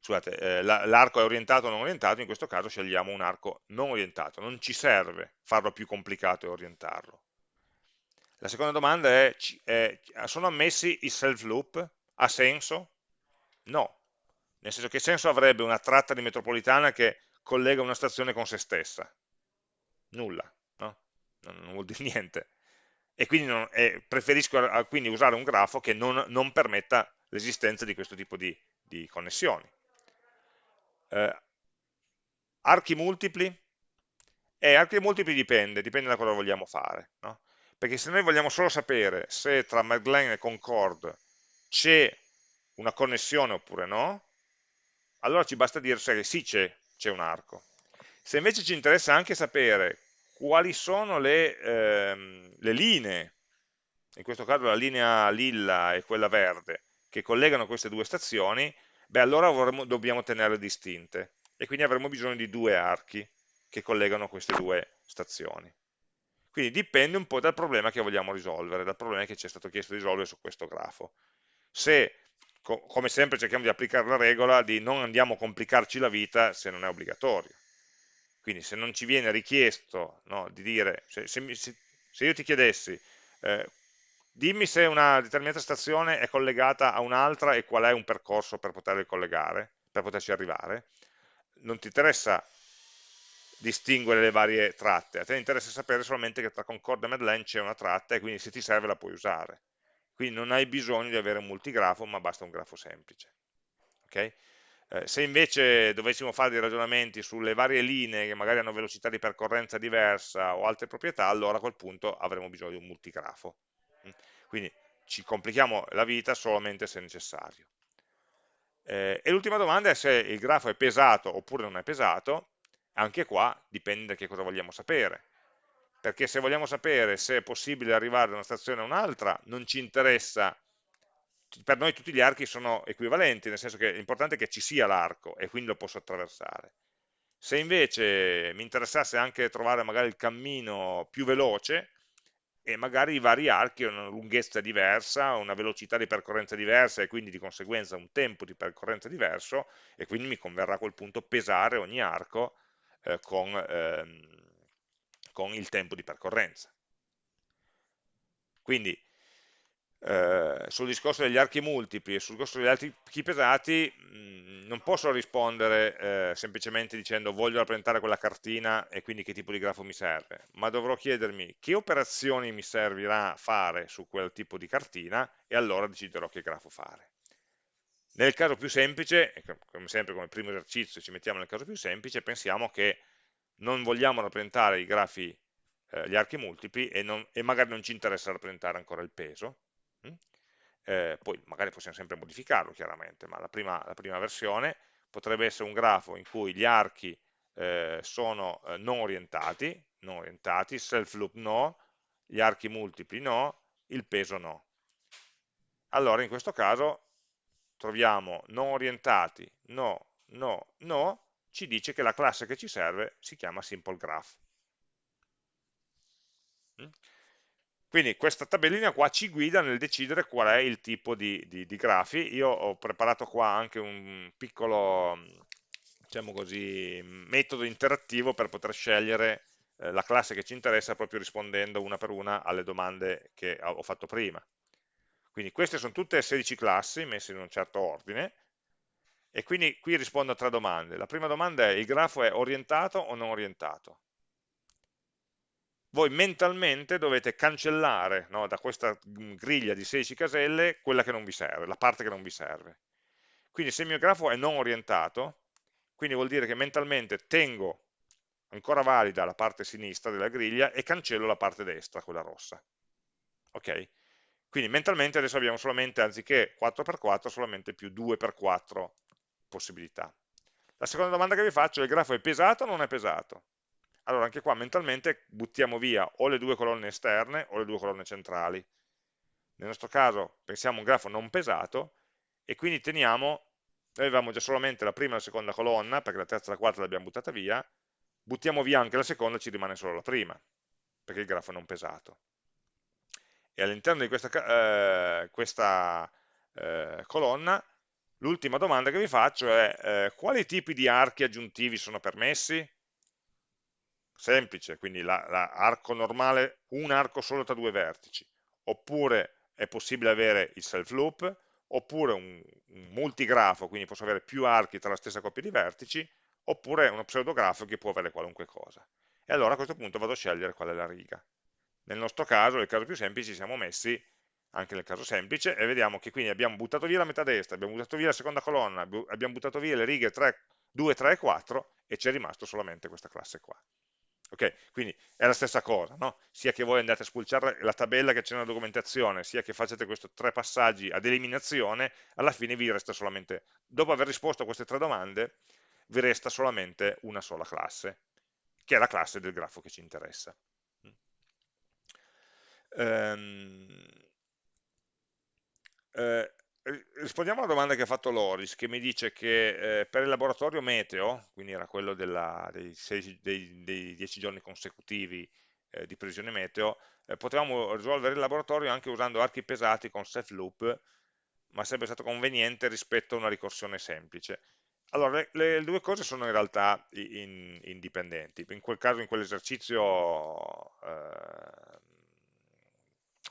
scusate, eh, l'arco è orientato o non orientato, in questo caso scegliamo un arco non orientato, non ci serve farlo più complicato e orientarlo. La seconda domanda è, è sono ammessi i self loop? Ha senso? No, nel senso che senso avrebbe una tratta di metropolitana che collega una stazione con se stessa? Nulla, no? non, non vuol dire niente. E quindi non, eh, preferisco quindi usare un grafo che non, non permetta l'esistenza di questo tipo di, di connessioni eh, archi multipli? Eh, archi multipli dipende, dipende da cosa vogliamo fare, no? perché se noi vogliamo solo sapere se tra Madeleine e Concord c'è una connessione oppure no, allora ci basta dire che sì c'è un arco. Se invece ci interessa anche sapere quali sono le, ehm, le linee, in questo caso la linea lilla e quella verde, che collegano queste due stazioni, beh allora avremo, dobbiamo tenerle distinte e quindi avremo bisogno di due archi che collegano queste due stazioni. Quindi dipende un po' dal problema che vogliamo risolvere, dal problema che ci è stato chiesto di risolvere su questo grafo. Se, co come sempre, cerchiamo di applicare la regola di non andiamo a complicarci la vita se non è obbligatorio. Quindi se non ci viene richiesto no, di dire, se, se, se, Se io ti chiedessi, eh, dimmi se una determinata stazione è collegata a un'altra e qual è un percorso per poterli collegare, per poterci arrivare, non ti interessa distinguere le varie tratte, a te interessa sapere solamente che tra Concordia e Madeleine c'è una tratta e quindi se ti serve la puoi usare. Quindi non hai bisogno di avere un multigrafo, ma basta un grafo semplice. Okay? Eh, se invece dovessimo fare dei ragionamenti sulle varie linee che magari hanno velocità di percorrenza diversa o altre proprietà, allora a quel punto avremo bisogno di un multigrafo. Quindi ci complichiamo la vita solamente se necessario. Eh, e l'ultima domanda è se il grafo è pesato oppure non è pesato, anche qua dipende da che cosa vogliamo sapere, perché se vogliamo sapere se è possibile arrivare da una stazione a un'altra, non ci interessa, per noi tutti gli archi sono equivalenti, nel senso che l'importante è che ci sia l'arco e quindi lo posso attraversare. Se invece mi interessasse anche trovare magari il cammino più veloce, e magari i vari archi hanno una lunghezza diversa, una velocità di percorrenza diversa e quindi di conseguenza un tempo di percorrenza diverso e quindi mi converrà a quel punto pesare ogni arco eh, con, ehm, con il tempo di percorrenza. Quindi eh, sul discorso degli archi multipli e sul discorso degli archi pesati mh, mm, non posso rispondere eh, semplicemente dicendo voglio rappresentare quella cartina e quindi che tipo di grafo mi serve, ma dovrò chiedermi che operazioni mi servirà fare su quel tipo di cartina e allora deciderò che grafo fare. Nel caso più semplice, come sempre come primo esercizio ci mettiamo nel caso più semplice, pensiamo che non vogliamo rappresentare i grafi, eh, gli archi multipli e, non, e magari non ci interessa rappresentare ancora il peso? Eh, poi magari possiamo sempre modificarlo chiaramente, ma la prima, la prima, versione potrebbe essere un grafo in cui gli archi eh, sono eh, non orientati, non orientati, self loop no, gli archi multipli no, il peso no. Allora in questo caso troviamo non orientati, no, no, no, ci dice che la classe che ci serve si chiama simple graph. Mm? Quindi questa tabellina qua ci guida nel decidere qual è il tipo di, di, di grafi. Io ho preparato qua anche un piccolo diciamo così, metodo interattivo per poter scegliere eh, la classe che ci interessa proprio rispondendo una per una alle domande che ho fatto prima. Quindi queste sono tutte 16 classi messe in un certo ordine e quindi qui rispondo a tre domande. La prima domanda è il grafo è orientato o non orientato? Voi mentalmente dovete cancellare no, da questa mm, griglia di 16 caselle quella che non vi serve, la parte che non vi serve. Quindi se il mio grafo è non orientato, quindi vuol dire che mentalmente tengo ancora valida la parte sinistra della griglia e cancello la parte destra, quella rossa. Ok? Quindi mentalmente adesso abbiamo solamente, anziché 4x4, solamente più 2x4 possibilità. La seconda domanda che vi faccio è il grafo è pesato o non è pesato? Allora anche qua mentalmente buttiamo via o le due colonne esterne o le due colonne centrali. Nel nostro caso pensiamo a un grafo non pesato e quindi teniamo, noi avevamo già solamente la prima e la seconda colonna, perché la terza e la quarta l'abbiamo buttata via, buttiamo via anche la seconda e ci rimane solo la prima, perché il grafo è non pesato. E all'interno di questa, eh, questa eh, colonna, l'ultima domanda che vi faccio è eh, quali tipi di archi aggiuntivi sono permessi? Semplice, quindi l'arco la normale, un arco solo tra due vertici, oppure è possibile avere il self loop, oppure un, un multigrafo, quindi posso avere più archi tra la stessa coppia di vertici, oppure uno pseudografo che può avere qualunque cosa. E allora a questo punto vado a scegliere qual è la riga. Nel nostro caso, nel caso più semplice, ci siamo messi anche nel caso semplice e vediamo che quindi abbiamo buttato via la metà destra, abbiamo buttato via la seconda colonna, abbiamo buttato via le righe 3, 2, 3 e 4 e ci è rimasto solamente questa classe qua. Ok, quindi è la stessa cosa, no? sia che voi andate a spulciare la tabella che c'è nella documentazione, sia che facciate questi tre passaggi ad eliminazione, alla fine vi resta solamente, dopo aver risposto a queste tre domande, vi resta solamente una sola classe, che è la classe del grafo che ci interessa. Um, eh, rispondiamo alla domanda che ha fatto Loris, che mi dice che eh, per il laboratorio meteo, quindi era quello della, dei, sei, dei, dei, 10 giorni consecutivi eh, di previsione meteo, eh, potevamo risolvere il laboratorio anche usando archi pesati con set loop, ma sarebbe stato conveniente rispetto a una ricorsione semplice. Allora, le, le due cose sono in realtà in, indipendenti. In quel caso, in quell'esercizio, eh,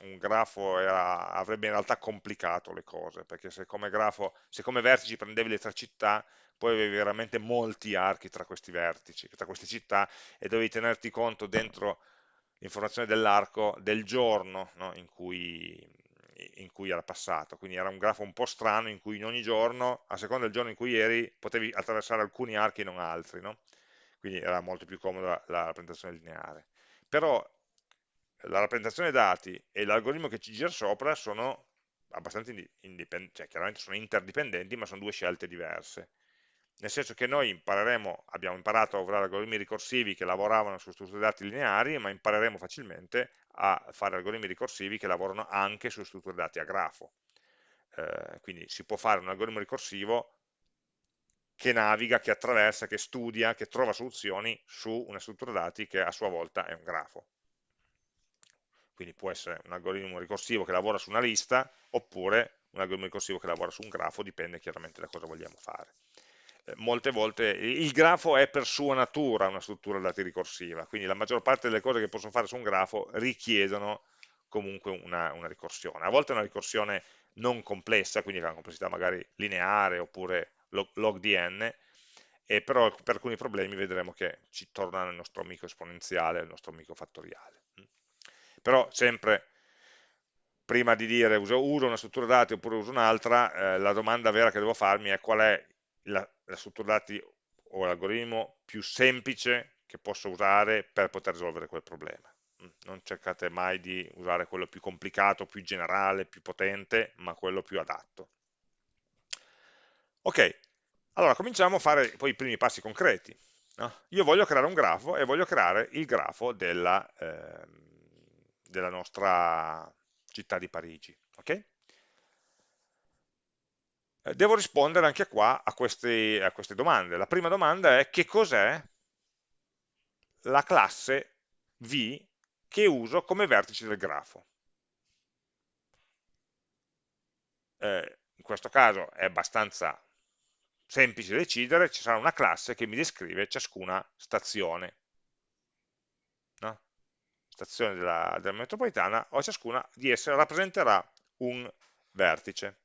un grafo era, avrebbe in realtà complicato le cose, perché se come, grafo, se come vertici prendevi le tre città, poi avevi veramente molti archi tra questi vertici, tra queste città, e dovevi tenerti conto dentro l'informazione dell'arco del giorno no? in, cui, in, cui, era passato, quindi era un grafo un po' strano in cui in ogni giorno, a seconda del giorno in cui eri, potevi attraversare alcuni archi e non altri, no? quindi era molto più comoda la rappresentazione lineare. Però la rappresentazione dati e l'algoritmo che ci gira sopra sono abbastanza indipendenti, cioè chiaramente sono interdipendenti, ma sono due scelte diverse. Nel senso che noi impareremo, abbiamo imparato a usare algoritmi ricorsivi che lavoravano su strutture dati lineari, ma impareremo facilmente a fare algoritmi ricorsivi che lavorano anche su strutture dati a grafo. Eh, quindi si può fare un algoritmo ricorsivo che naviga, che attraversa, che studia, che trova soluzioni su una struttura dati che a sua volta è un grafo quindi può essere un algoritmo ricorsivo che lavora su una lista oppure un algoritmo ricorsivo che lavora su un grafo, dipende chiaramente da cosa vogliamo fare. Eh, molte volte il grafo è per sua natura una struttura dati ricorsiva, quindi la maggior parte delle cose che posso fare su un grafo richiedono comunque una, una ricorsione. A volte è una ricorsione non complessa, quindi con una complessità magari lineare oppure log, log di n, e però per alcuni problemi vedremo che ci torna il nostro amico esponenziale, il nostro amico fattoriale però sempre prima di dire uso, uso una struttura dati oppure uso un'altra, eh, la domanda vera che devo farmi è qual è la, la struttura dati o l'algoritmo più semplice che posso usare per poter risolvere quel problema. Mm, non cercate mai di usare quello più complicato, più generale, più potente, ma quello più adatto. Ok, allora cominciamo a fare poi i primi passi concreti. No? Io voglio creare un grafo e voglio creare il grafo della, eh, della nostra città di Parigi. Okay? Eh, devo rispondere anche qua a queste, a queste domande. La prima domanda è che cos'è la classe V che uso come vertice del grafo. Eh, in questo caso è abbastanza semplice decidere, ci sarà una classe che mi descrive ciascuna stazione stazioni della, della metropolitana, o ciascuna di esse rappresenterà un vertice.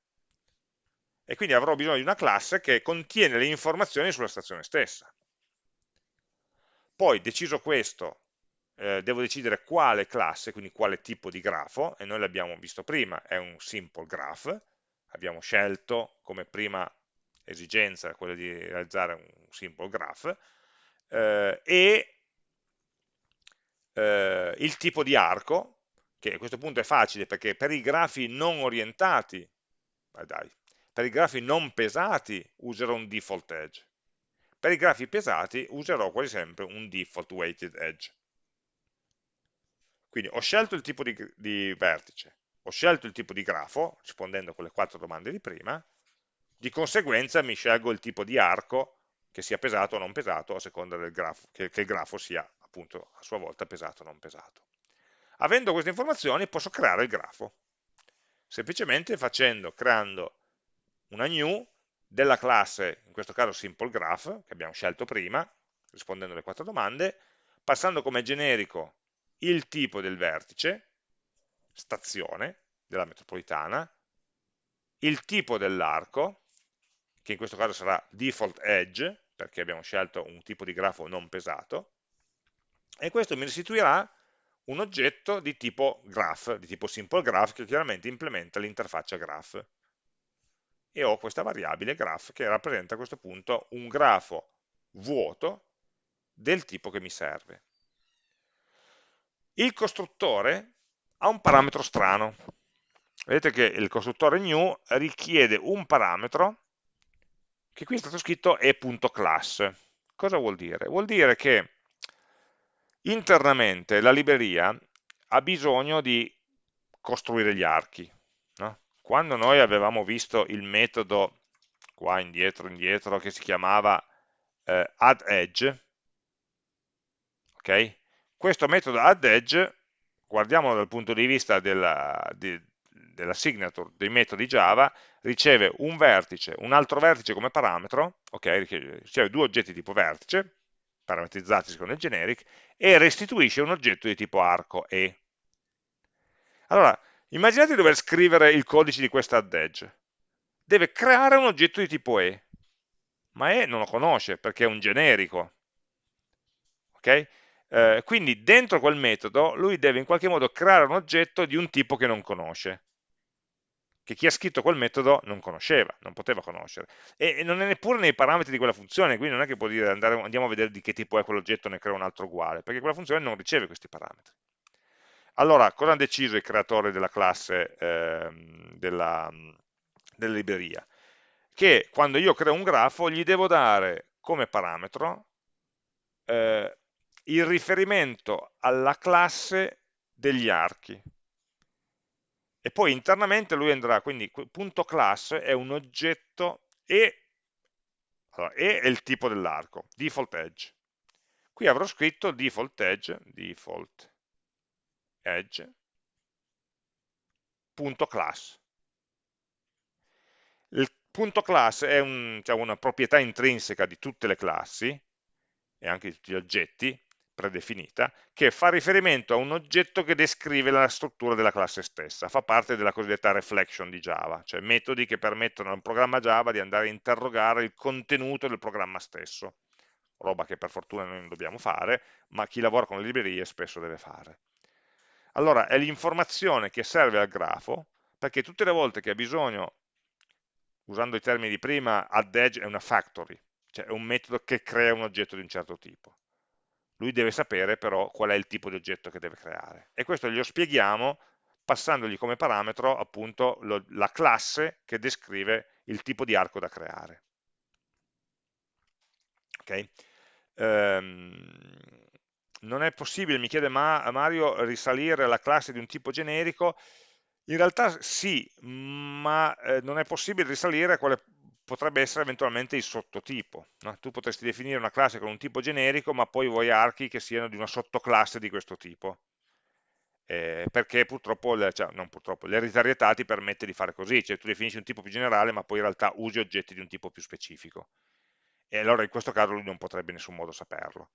E quindi avrò bisogno di una classe che contiene le informazioni sulla stazione stessa. Poi, deciso questo, eh, devo decidere quale classe, quindi quale tipo di grafo, e noi l'abbiamo visto prima, è un simple graph, abbiamo scelto come prima esigenza quella di realizzare un simple graph, eh, e eh, il tipo di arco, che a questo punto è facile perché per i grafi non orientati, dai, per i grafi non pesati userò un default edge, per i grafi pesati userò quasi sempre un default weighted edge. Quindi ho scelto il tipo di, di vertice, ho scelto il tipo di grafo, rispondendo a quelle quattro domande di prima, di conseguenza mi scelgo il tipo di arco che sia pesato o non pesato a seconda del grafo, che, che il grafo sia appunto a sua volta pesato o non pesato. Avendo queste informazioni posso creare il grafo, semplicemente facendo, creando una new della classe, in questo caso simple graph, che abbiamo scelto prima, rispondendo alle quattro domande, passando come generico il tipo del vertice, stazione della metropolitana, il tipo dell'arco, che in questo caso sarà default edge, perché abbiamo scelto un tipo di grafo non pesato, e questo mi restituirà un oggetto di tipo graph, di tipo simple graph, che chiaramente implementa l'interfaccia graph. E ho questa variabile graph che rappresenta a questo punto un grafo vuoto del tipo che mi serve. Il costruttore ha un parametro strano. Vedete che il costruttore new richiede un parametro che qui è stato scritto e.class. Cosa vuol dire? Vuol dire che Internamente la libreria ha bisogno di costruire gli archi. No? Quando noi avevamo visto il metodo, qua indietro, indietro, che si chiamava eh, addEdge, okay? questo metodo addEdge, guardiamolo dal punto di vista della, di, della signature dei metodi Java, riceve un vertice, un altro vertice come parametro, okay? riceve due oggetti tipo vertice, parametrizzati secondo il generic, e restituisce un oggetto di tipo arco E. Allora, Immaginate di dover scrivere il codice di questa add edge. Deve creare un oggetto di tipo E, ma E non lo conosce perché è un generico. Okay? Eh, quindi dentro quel metodo lui deve in qualche modo creare un oggetto di un tipo che non conosce che chi ha scritto quel metodo non conosceva, non poteva conoscere. E, non è neppure nei parametri di quella funzione, quindi non è che può dire andare, andiamo a vedere di che tipo è quell'oggetto e ne creo un altro uguale, perché quella funzione non riceve questi parametri. Allora, cosa hanno deciso i creatori della classe eh, della, della libreria? Che quando io creo un grafo gli devo dare come parametro eh, il riferimento alla classe degli archi, e poi internamente lui andrà, quindi punto class è un oggetto e, allora, e è il tipo dell'arco, default edge. Qui avrò scritto default edge, default edge, punto class. Il punto class è un, cioè una proprietà intrinseca di tutte le classi e anche di tutti gli oggetti, predefinita, che fa riferimento a un oggetto che descrive la struttura della classe stessa, fa parte della cosiddetta reflection di Java, cioè metodi che permettono a un programma Java di andare a interrogare il contenuto del programma stesso, roba che per fortuna noi non dobbiamo fare, ma chi lavora con le librerie spesso deve fare. Allora, è l'informazione che serve al grafo, perché tutte le volte che ha bisogno, usando i termini di prima, add edge è una factory, cioè è un metodo che crea un oggetto di un certo tipo lui deve sapere però qual è il tipo di oggetto che deve creare. E questo glielo spieghiamo passandogli come parametro appunto lo, la classe che descrive il tipo di arco da creare. Okay? Um, non è possibile, mi chiede Ma Mario, risalire alla classe di un tipo generico? In realtà sì, ma eh, non è possibile risalire a quale potrebbe essere eventualmente il sottotipo. No? Tu potresti definire una classe con un tipo generico, ma poi vuoi archi che siano di una sottoclasse di questo tipo. Eh, perché purtroppo, cioè, purtroppo, l'ereditarietà ti permette di fare così, cioè tu definisci un tipo più generale, ma poi in realtà usi oggetti di un tipo più specifico. E allora in questo caso lui non potrebbe in nessun modo saperlo.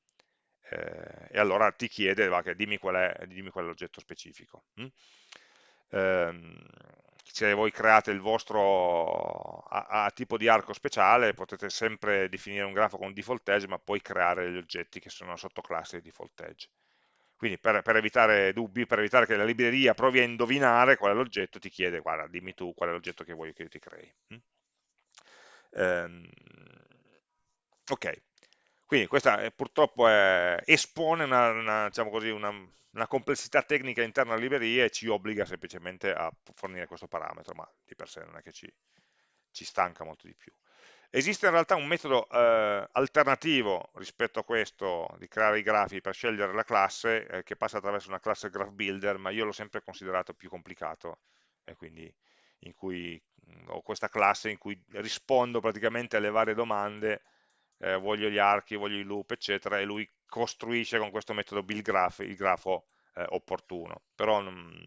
Eh, e allora ti chiede, va, dimmi qual è, dimmi qual è l'oggetto specifico. Hm? Eh, se voi create il vostro a, a, tipo di arco speciale potete sempre definire un grafo con default edge ma poi creare gli oggetti che sono sottoclasse di default edge. Quindi per, per, evitare dubbi, per evitare che la libreria provi a indovinare qual è l'oggetto ti chiede guarda dimmi tu qual è l'oggetto che vuoi che io ti crei mm? ehm, ok quindi questa è, purtroppo è, espone una, una, diciamo così, una una complessità tecnica interna alla libreria e ci obbliga semplicemente a fornire questo parametro, ma di per sé non è che ci, ci stanca molto di più. Esiste in realtà un metodo eh, alternativo rispetto a questo di creare i grafi per scegliere la classe eh, che passa attraverso una classe graph builder, ma io l'ho sempre considerato più complicato e quindi in cui mh, ho questa classe in cui rispondo praticamente alle varie domande, eh, voglio gli archi, voglio i loop, eccetera, e lui costruisce con questo metodo build graph il grafo eh, opportuno, però non,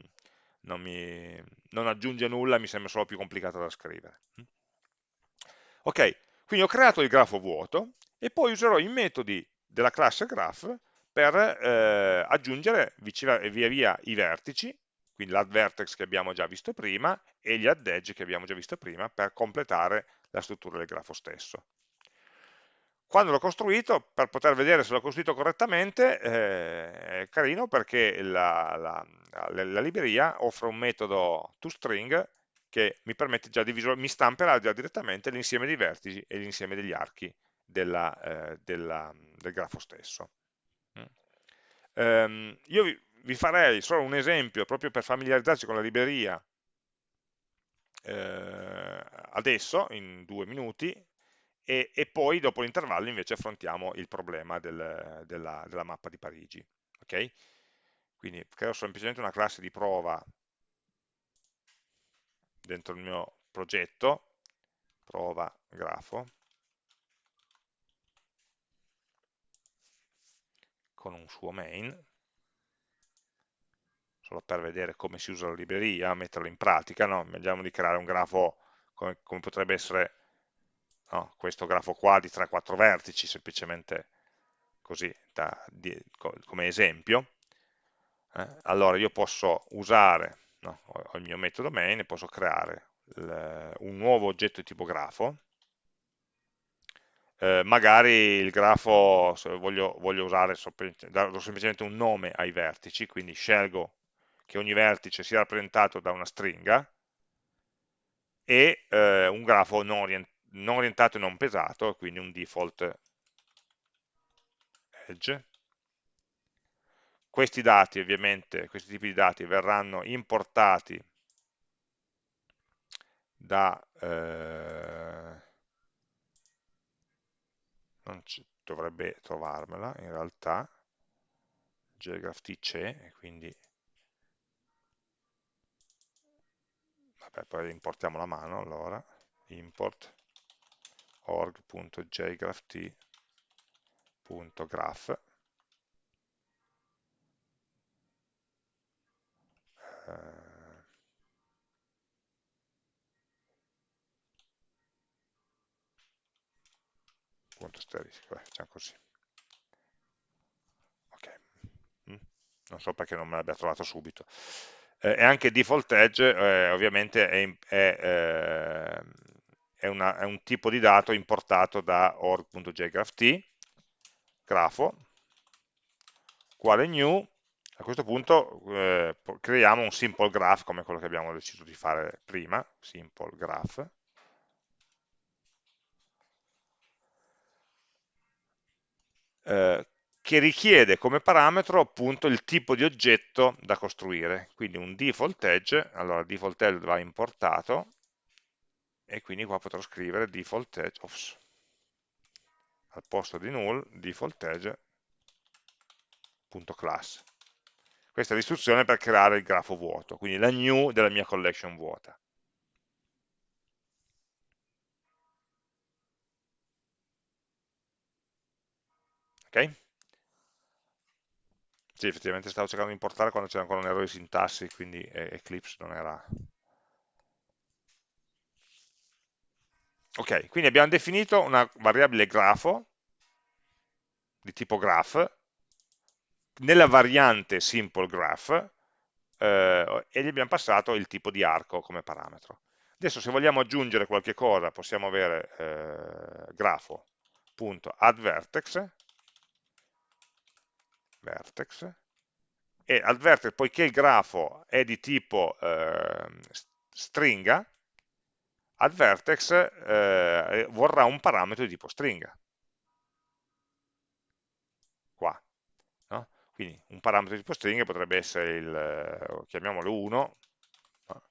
non, mi, non, aggiunge nulla, mi sembra solo più complicato da scrivere. Ok, quindi ho creato il grafo vuoto e poi userò i metodi della classe graph per eh, aggiungere via via i vertici, quindi l'add vertex che abbiamo già visto prima e gli add edge che abbiamo già visto prima per completare la struttura del grafo stesso. Quando l'ho costruito, per poter vedere se l'ho costruito correttamente, eh, è carino perché la, la, la, la, libreria offre un metodo toString che mi permette già di visualizzare, mi stamperà già direttamente l'insieme dei vertici e l'insieme degli archi della, eh, della, del grafo stesso. Mm. Um, io vi, vi, farei solo un esempio proprio per familiarizzarci con la libreria eh, adesso, in due minuti, e, e poi dopo l'intervallo invece affrontiamo il problema del, della, della, mappa di Parigi. Okay? Quindi creo semplicemente una classe di prova dentro il mio progetto, prova grafo, con un suo main, solo per vedere come si usa la libreria, metterlo in pratica, no? vediamo di creare un grafo come, come potrebbe essere no? questo grafo qua di 3-4 vertici, semplicemente così, da, di, come esempio, eh? allora io posso usare, no? ho il mio metodo main e posso creare un nuovo oggetto di tipo grafo, eh, magari il grafo voglio, voglio usare do semplicemente un nome ai vertici, quindi scelgo che ogni vertice sia rappresentato da una stringa e eh, un grafo non, orient non orientato e non pesato, quindi un default edge. Questi dati ovviamente, questi tipi di dati verranno importati da eh, non dovrebbe trovarmela in realtà JGraphT c'è quindi vabbè poi importiamo la mano allora import org.jgrapht.graph eh, punto asterisk, facciamo così. Ok, mm. non so perché non me l'abbia trovato subito. Eh, e anche default edge eh, ovviamente è, è, eh, è, una, è, un tipo di dato importato da org.jgrapht, grafo, uguale new, a questo punto eh, creiamo un simple graph come quello che abbiamo deciso di fare prima, simple graph, Eh, che richiede come parametro appunto il tipo di oggetto da costruire, quindi un default edge, allora default edge va importato e quindi qua potrò scrivere default edge, ops, al posto di null, default edge.class. Questa è l'istruzione per creare il grafo vuoto, quindi la new della mia collection vuota. ok? Sì, effettivamente stavo cercando di importare quando c'era ancora un errore di sintassi, quindi Eclipse non era... Ok, quindi abbiamo definito una variabile grafo di tipo graph nella variante simple graph eh, e gli abbiamo passato il tipo di arco come parametro. Adesso se vogliamo aggiungere qualche cosa possiamo avere eh, grafo.addVertex vertex e al poiché il grafo è di tipo eh, stringa, al vertex eh, vorrà un parametro di tipo stringa. Qua. No? Quindi un parametro di tipo stringa potrebbe essere il, eh, chiamiamolo 1, no?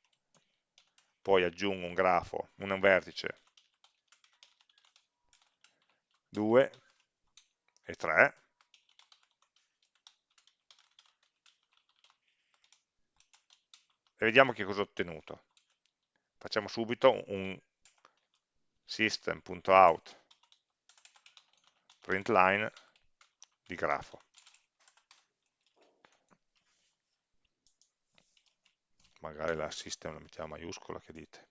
poi aggiungo un grafo, un vertice 2 e 3, e vediamo che cosa ho ottenuto. Facciamo subito un system.out println di grafo. Magari la system la mettiamo maiuscola, che dite?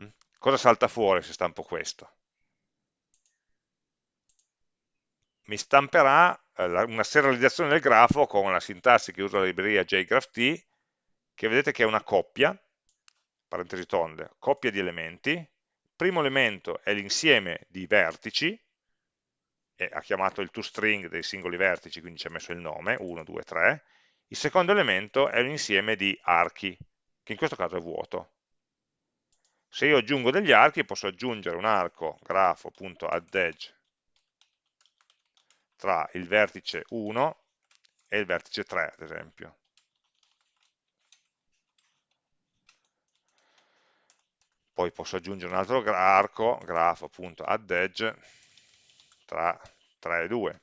Mm? Cosa salta fuori se stampo questo? mi stamperà eh, una serializzazione del grafo con la sintassi che usa la libreria jgraph che vedete che è una coppia, parentesi tonde, coppia di elementi, il primo elemento è l'insieme di vertici, e ha chiamato il toString dei singoli vertici, quindi ci ha messo il nome, 1, 2, 3, il secondo elemento è l'insieme di archi, che in questo caso è vuoto. Se io aggiungo degli archi posso aggiungere un arco grafo.addEdge tra il vertice 1 e il vertice 3, ad esempio. Poi posso aggiungere un altro arco, grafo appunto add edge, tra 3 e 2.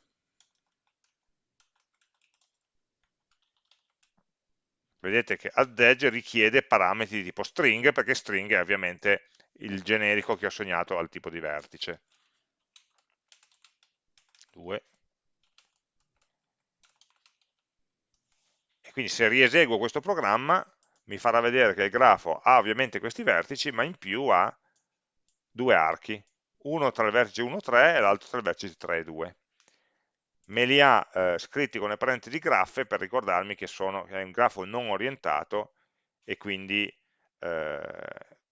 Vedete che add edge richiede parametri di tipo string, perché string è ovviamente il generico che ho assegnato al tipo di vertice. 2 Quindi se rieseguo questo programma mi farà vedere che il grafo ha ovviamente questi vertici, ma in più ha due archi, uno tra il vertice 1 e 3 e l'altro tra il vertice 3 e 2. me li ha eh, scritti con le parentesi graffe per ricordarmi che, sono, che è un grafo non orientato e quindi eh,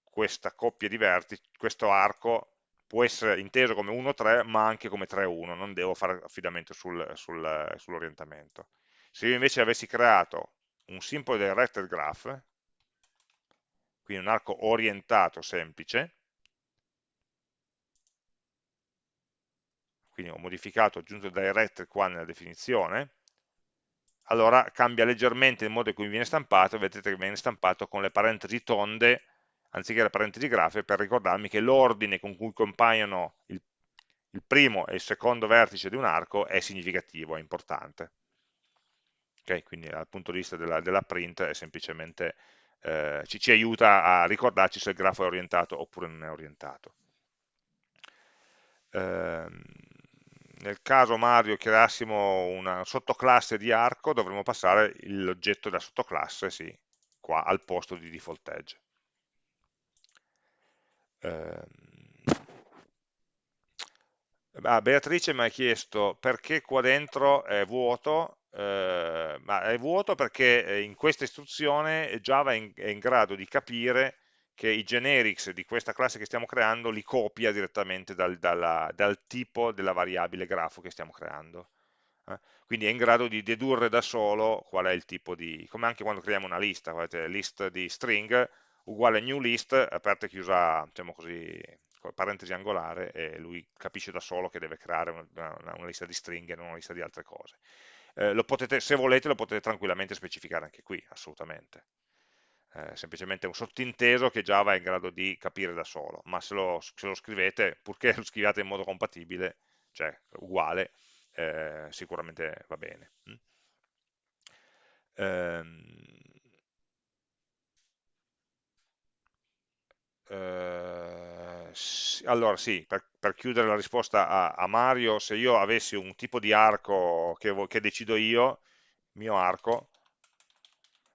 questa coppia di vertici, questo arco può essere inteso come 1-3 ma anche come 3-1, non devo fare affidamento sul, sul, sull'orientamento. Se io invece avessi creato un simple directed graph, quindi un arco orientato semplice, quindi ho modificato, ho aggiunto directed qua nella definizione, allora cambia leggermente il modo in cui viene stampato, vedete che viene stampato con le parentesi tonde anziché le parentesi grafe per ricordarmi che l'ordine con cui compaiono il, il, primo e il secondo vertice di un arco è significativo, è importante. Okay, quindi dal punto di vista della, della print è semplicemente eh, ci, ci aiuta a ricordarci se il grafo è orientato oppure non è orientato. Eh, nel caso Mario creassimo una sottoclasse di arco dovremmo passare l'oggetto della sottoclasse sì, qua al posto di default edge. Eh, Beatrice mi ha chiesto perché qua dentro è vuoto, eh, ma è vuoto perché eh, in questa istruzione Java è in, è in, grado di capire che i generics di questa classe che stiamo creando li copia direttamente dal, dalla, dal tipo della variabile grafo che stiamo creando. Eh? Quindi è in grado di dedurre da solo qual è il tipo di, come anche quando creiamo una lista, guardate, list di string, uguale new list, aperta e chiusa, diciamo così, parentesi angolare, e lui capisce da solo che deve creare una, una, una lista di stringhe, non una lista di altre cose. Eh, potete, se volete lo potete tranquillamente specificare anche qui, assolutamente. Eh, semplicemente un sottinteso che Java è in grado di capire da solo, ma se lo, se lo scrivete, purché lo scriviate in modo compatibile, cioè uguale, eh, sicuramente va bene. Mm? Ehm, Eh, allora sì, per, per, chiudere la risposta a, a, Mario, se io avessi un tipo di arco che, che decido io, mio arco,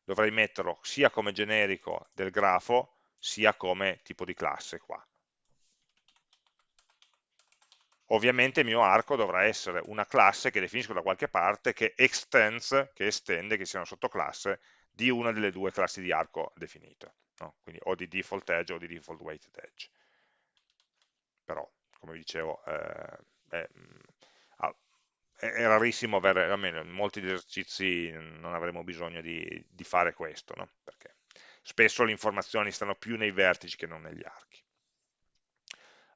dovrei metterlo sia come generico del grafo, sia come tipo di classe qua. Ovviamente il mio arco dovrà essere una classe che definisco da qualche parte che extends, che estende, che sia una sottoclasse di una delle due classi di arco definite no? quindi o di default edge o di default weighted edge. Però, come vi dicevo, eh, è, è, rarissimo avere, almeno in molti esercizi non avremo bisogno di, di fare questo, no? perché spesso le informazioni stanno più nei vertici che non negli archi.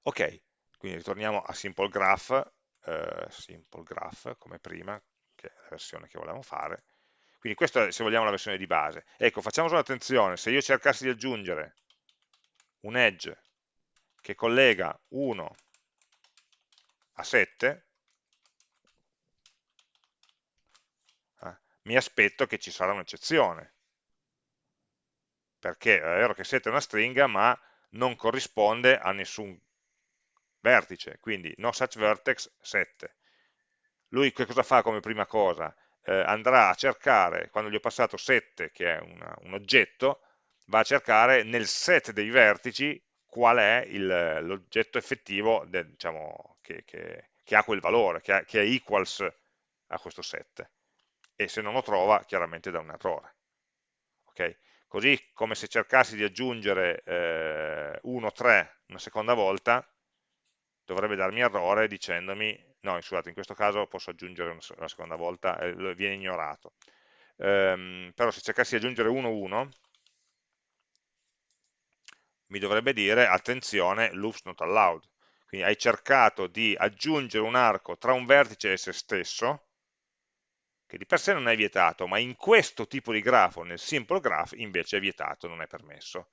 Ok, quindi ritorniamo a Simple Graph, eh, Simple Graph come prima, che è la versione che volevamo fare, quindi questa è, se vogliamo, la versione di base. Ecco, facciamo solo attenzione, se io cercassi di aggiungere un edge che collega 1 a 7, eh, mi aspetto che ci sarà un'eccezione, perché è vero che 7 è una stringa, ma non corrisponde a nessun vertice, quindi no such vertex 7. Lui che cosa fa come prima cosa? eh, andrà a cercare, quando gli ho passato 7, che è una, un oggetto, va a cercare nel set dei vertici qual è l'oggetto effettivo del, diciamo, che, che, che, ha quel valore, che, ha, che, è equals a questo set. E se non lo trova, chiaramente dà un errore. Okay? Così come se cercassi di aggiungere eh, 1, 3 una seconda volta, dovrebbe darmi errore dicendomi no, scusate, in questo caso posso aggiungere una, seconda volta, eh, viene ignorato. Ehm, però se cercassi di aggiungere 1, 1, mi dovrebbe dire, attenzione, loops not allowed. Quindi hai cercato di aggiungere un arco tra un vertice e se stesso, che di per sé non è vietato, ma in questo tipo di grafo, nel simple graph, invece è vietato, non è permesso.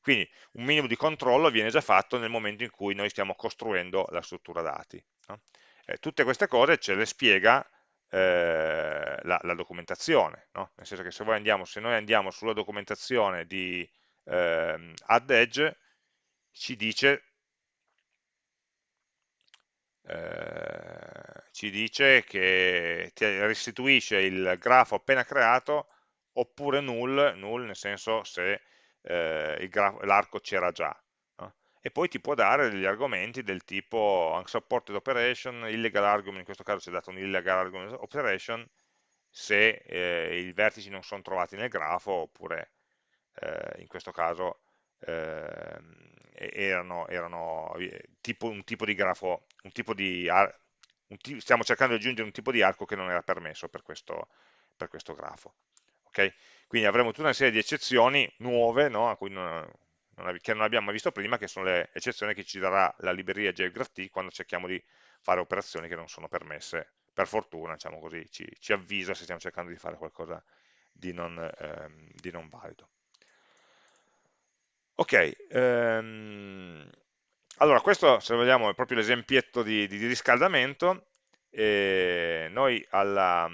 Quindi un minimo di controllo viene già fatto nel momento in cui noi stiamo costruendo la struttura dati. No? Eh, tutte queste cose ce le spiega eh, la, la, documentazione, no? nel senso che se, andiamo, se, noi andiamo sulla documentazione di eh, add edge, ci dice, eh, ci dice che ti restituisce il grafo appena creato oppure null, null nel senso se eh, l'arco c'era già. E poi ti può dare degli argomenti del tipo unsupported operation, illegal argument, in questo caso ci è dato un illegal argument operation, se eh, i vertici non sono trovati nel grafo oppure eh, in questo caso eh, erano, erano tipo, un tipo di grafo, un tipo di un stiamo cercando di aggiungere un tipo di arco che non era permesso per questo, per questo grafo. Okay? Quindi avremo tutta una serie di eccezioni nuove no? non, non, che non abbiamo mai visto prima, che sono le eccezioni che ci darà la libreria JGraphT quando cerchiamo di fare operazioni che non sono permesse per fortuna, diciamo così, ci, ci, avvisa se stiamo cercando di fare qualcosa di non, ehm, di non valido. Ok, ehm, allora questo se vogliamo è proprio l'esempietto di, di, di, riscaldamento, e noi alla,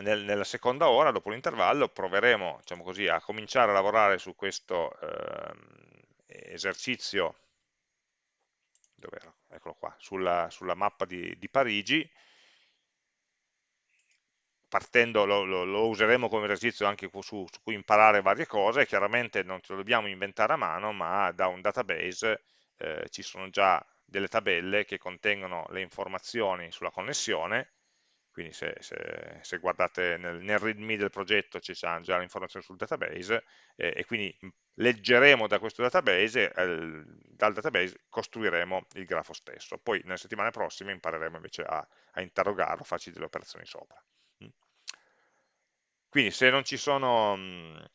nel, nella seconda ora, dopo l'intervallo, proveremo diciamo così, a cominciare a lavorare su questo ehm, esercizio, eccolo qua, sulla, sulla mappa di, di Parigi, partendo, lo, lo, lo, useremo come esercizio anche su, su, cui imparare varie cose, chiaramente non ce lo dobbiamo inventare a mano, ma da un database eh, ci sono già delle tabelle che contengono le informazioni sulla connessione, quindi se, se, se guardate nel, nel readme del progetto ci saranno già le informazioni sul database eh, e quindi leggeremo da questo database, eh, dal database costruiremo il grafo stesso. Poi nelle settimane prossime impareremo invece a, a interrogarlo, farci delle operazioni sopra. Quindi se non ci sono mh,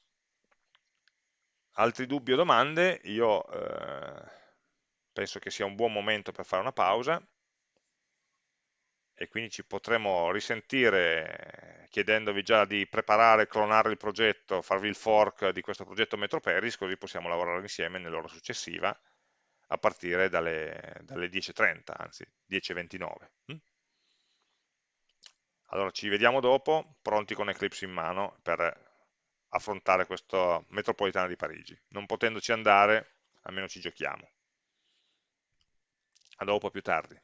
altri dubbi o domande, io eh, penso che sia un buon momento per fare una pausa e quindi ci potremo risentire chiedendovi già di preparare, clonare il progetto, farvi il fork di questo progetto MetroPeris, così possiamo lavorare insieme nell'ora successiva a partire dalle, dalle 10.30, anzi 10.29. Allora ci vediamo dopo, pronti con Eclipse in mano per affrontare questa metropolitana di Parigi. Non potendoci andare, almeno ci giochiamo. A dopo, più tardi.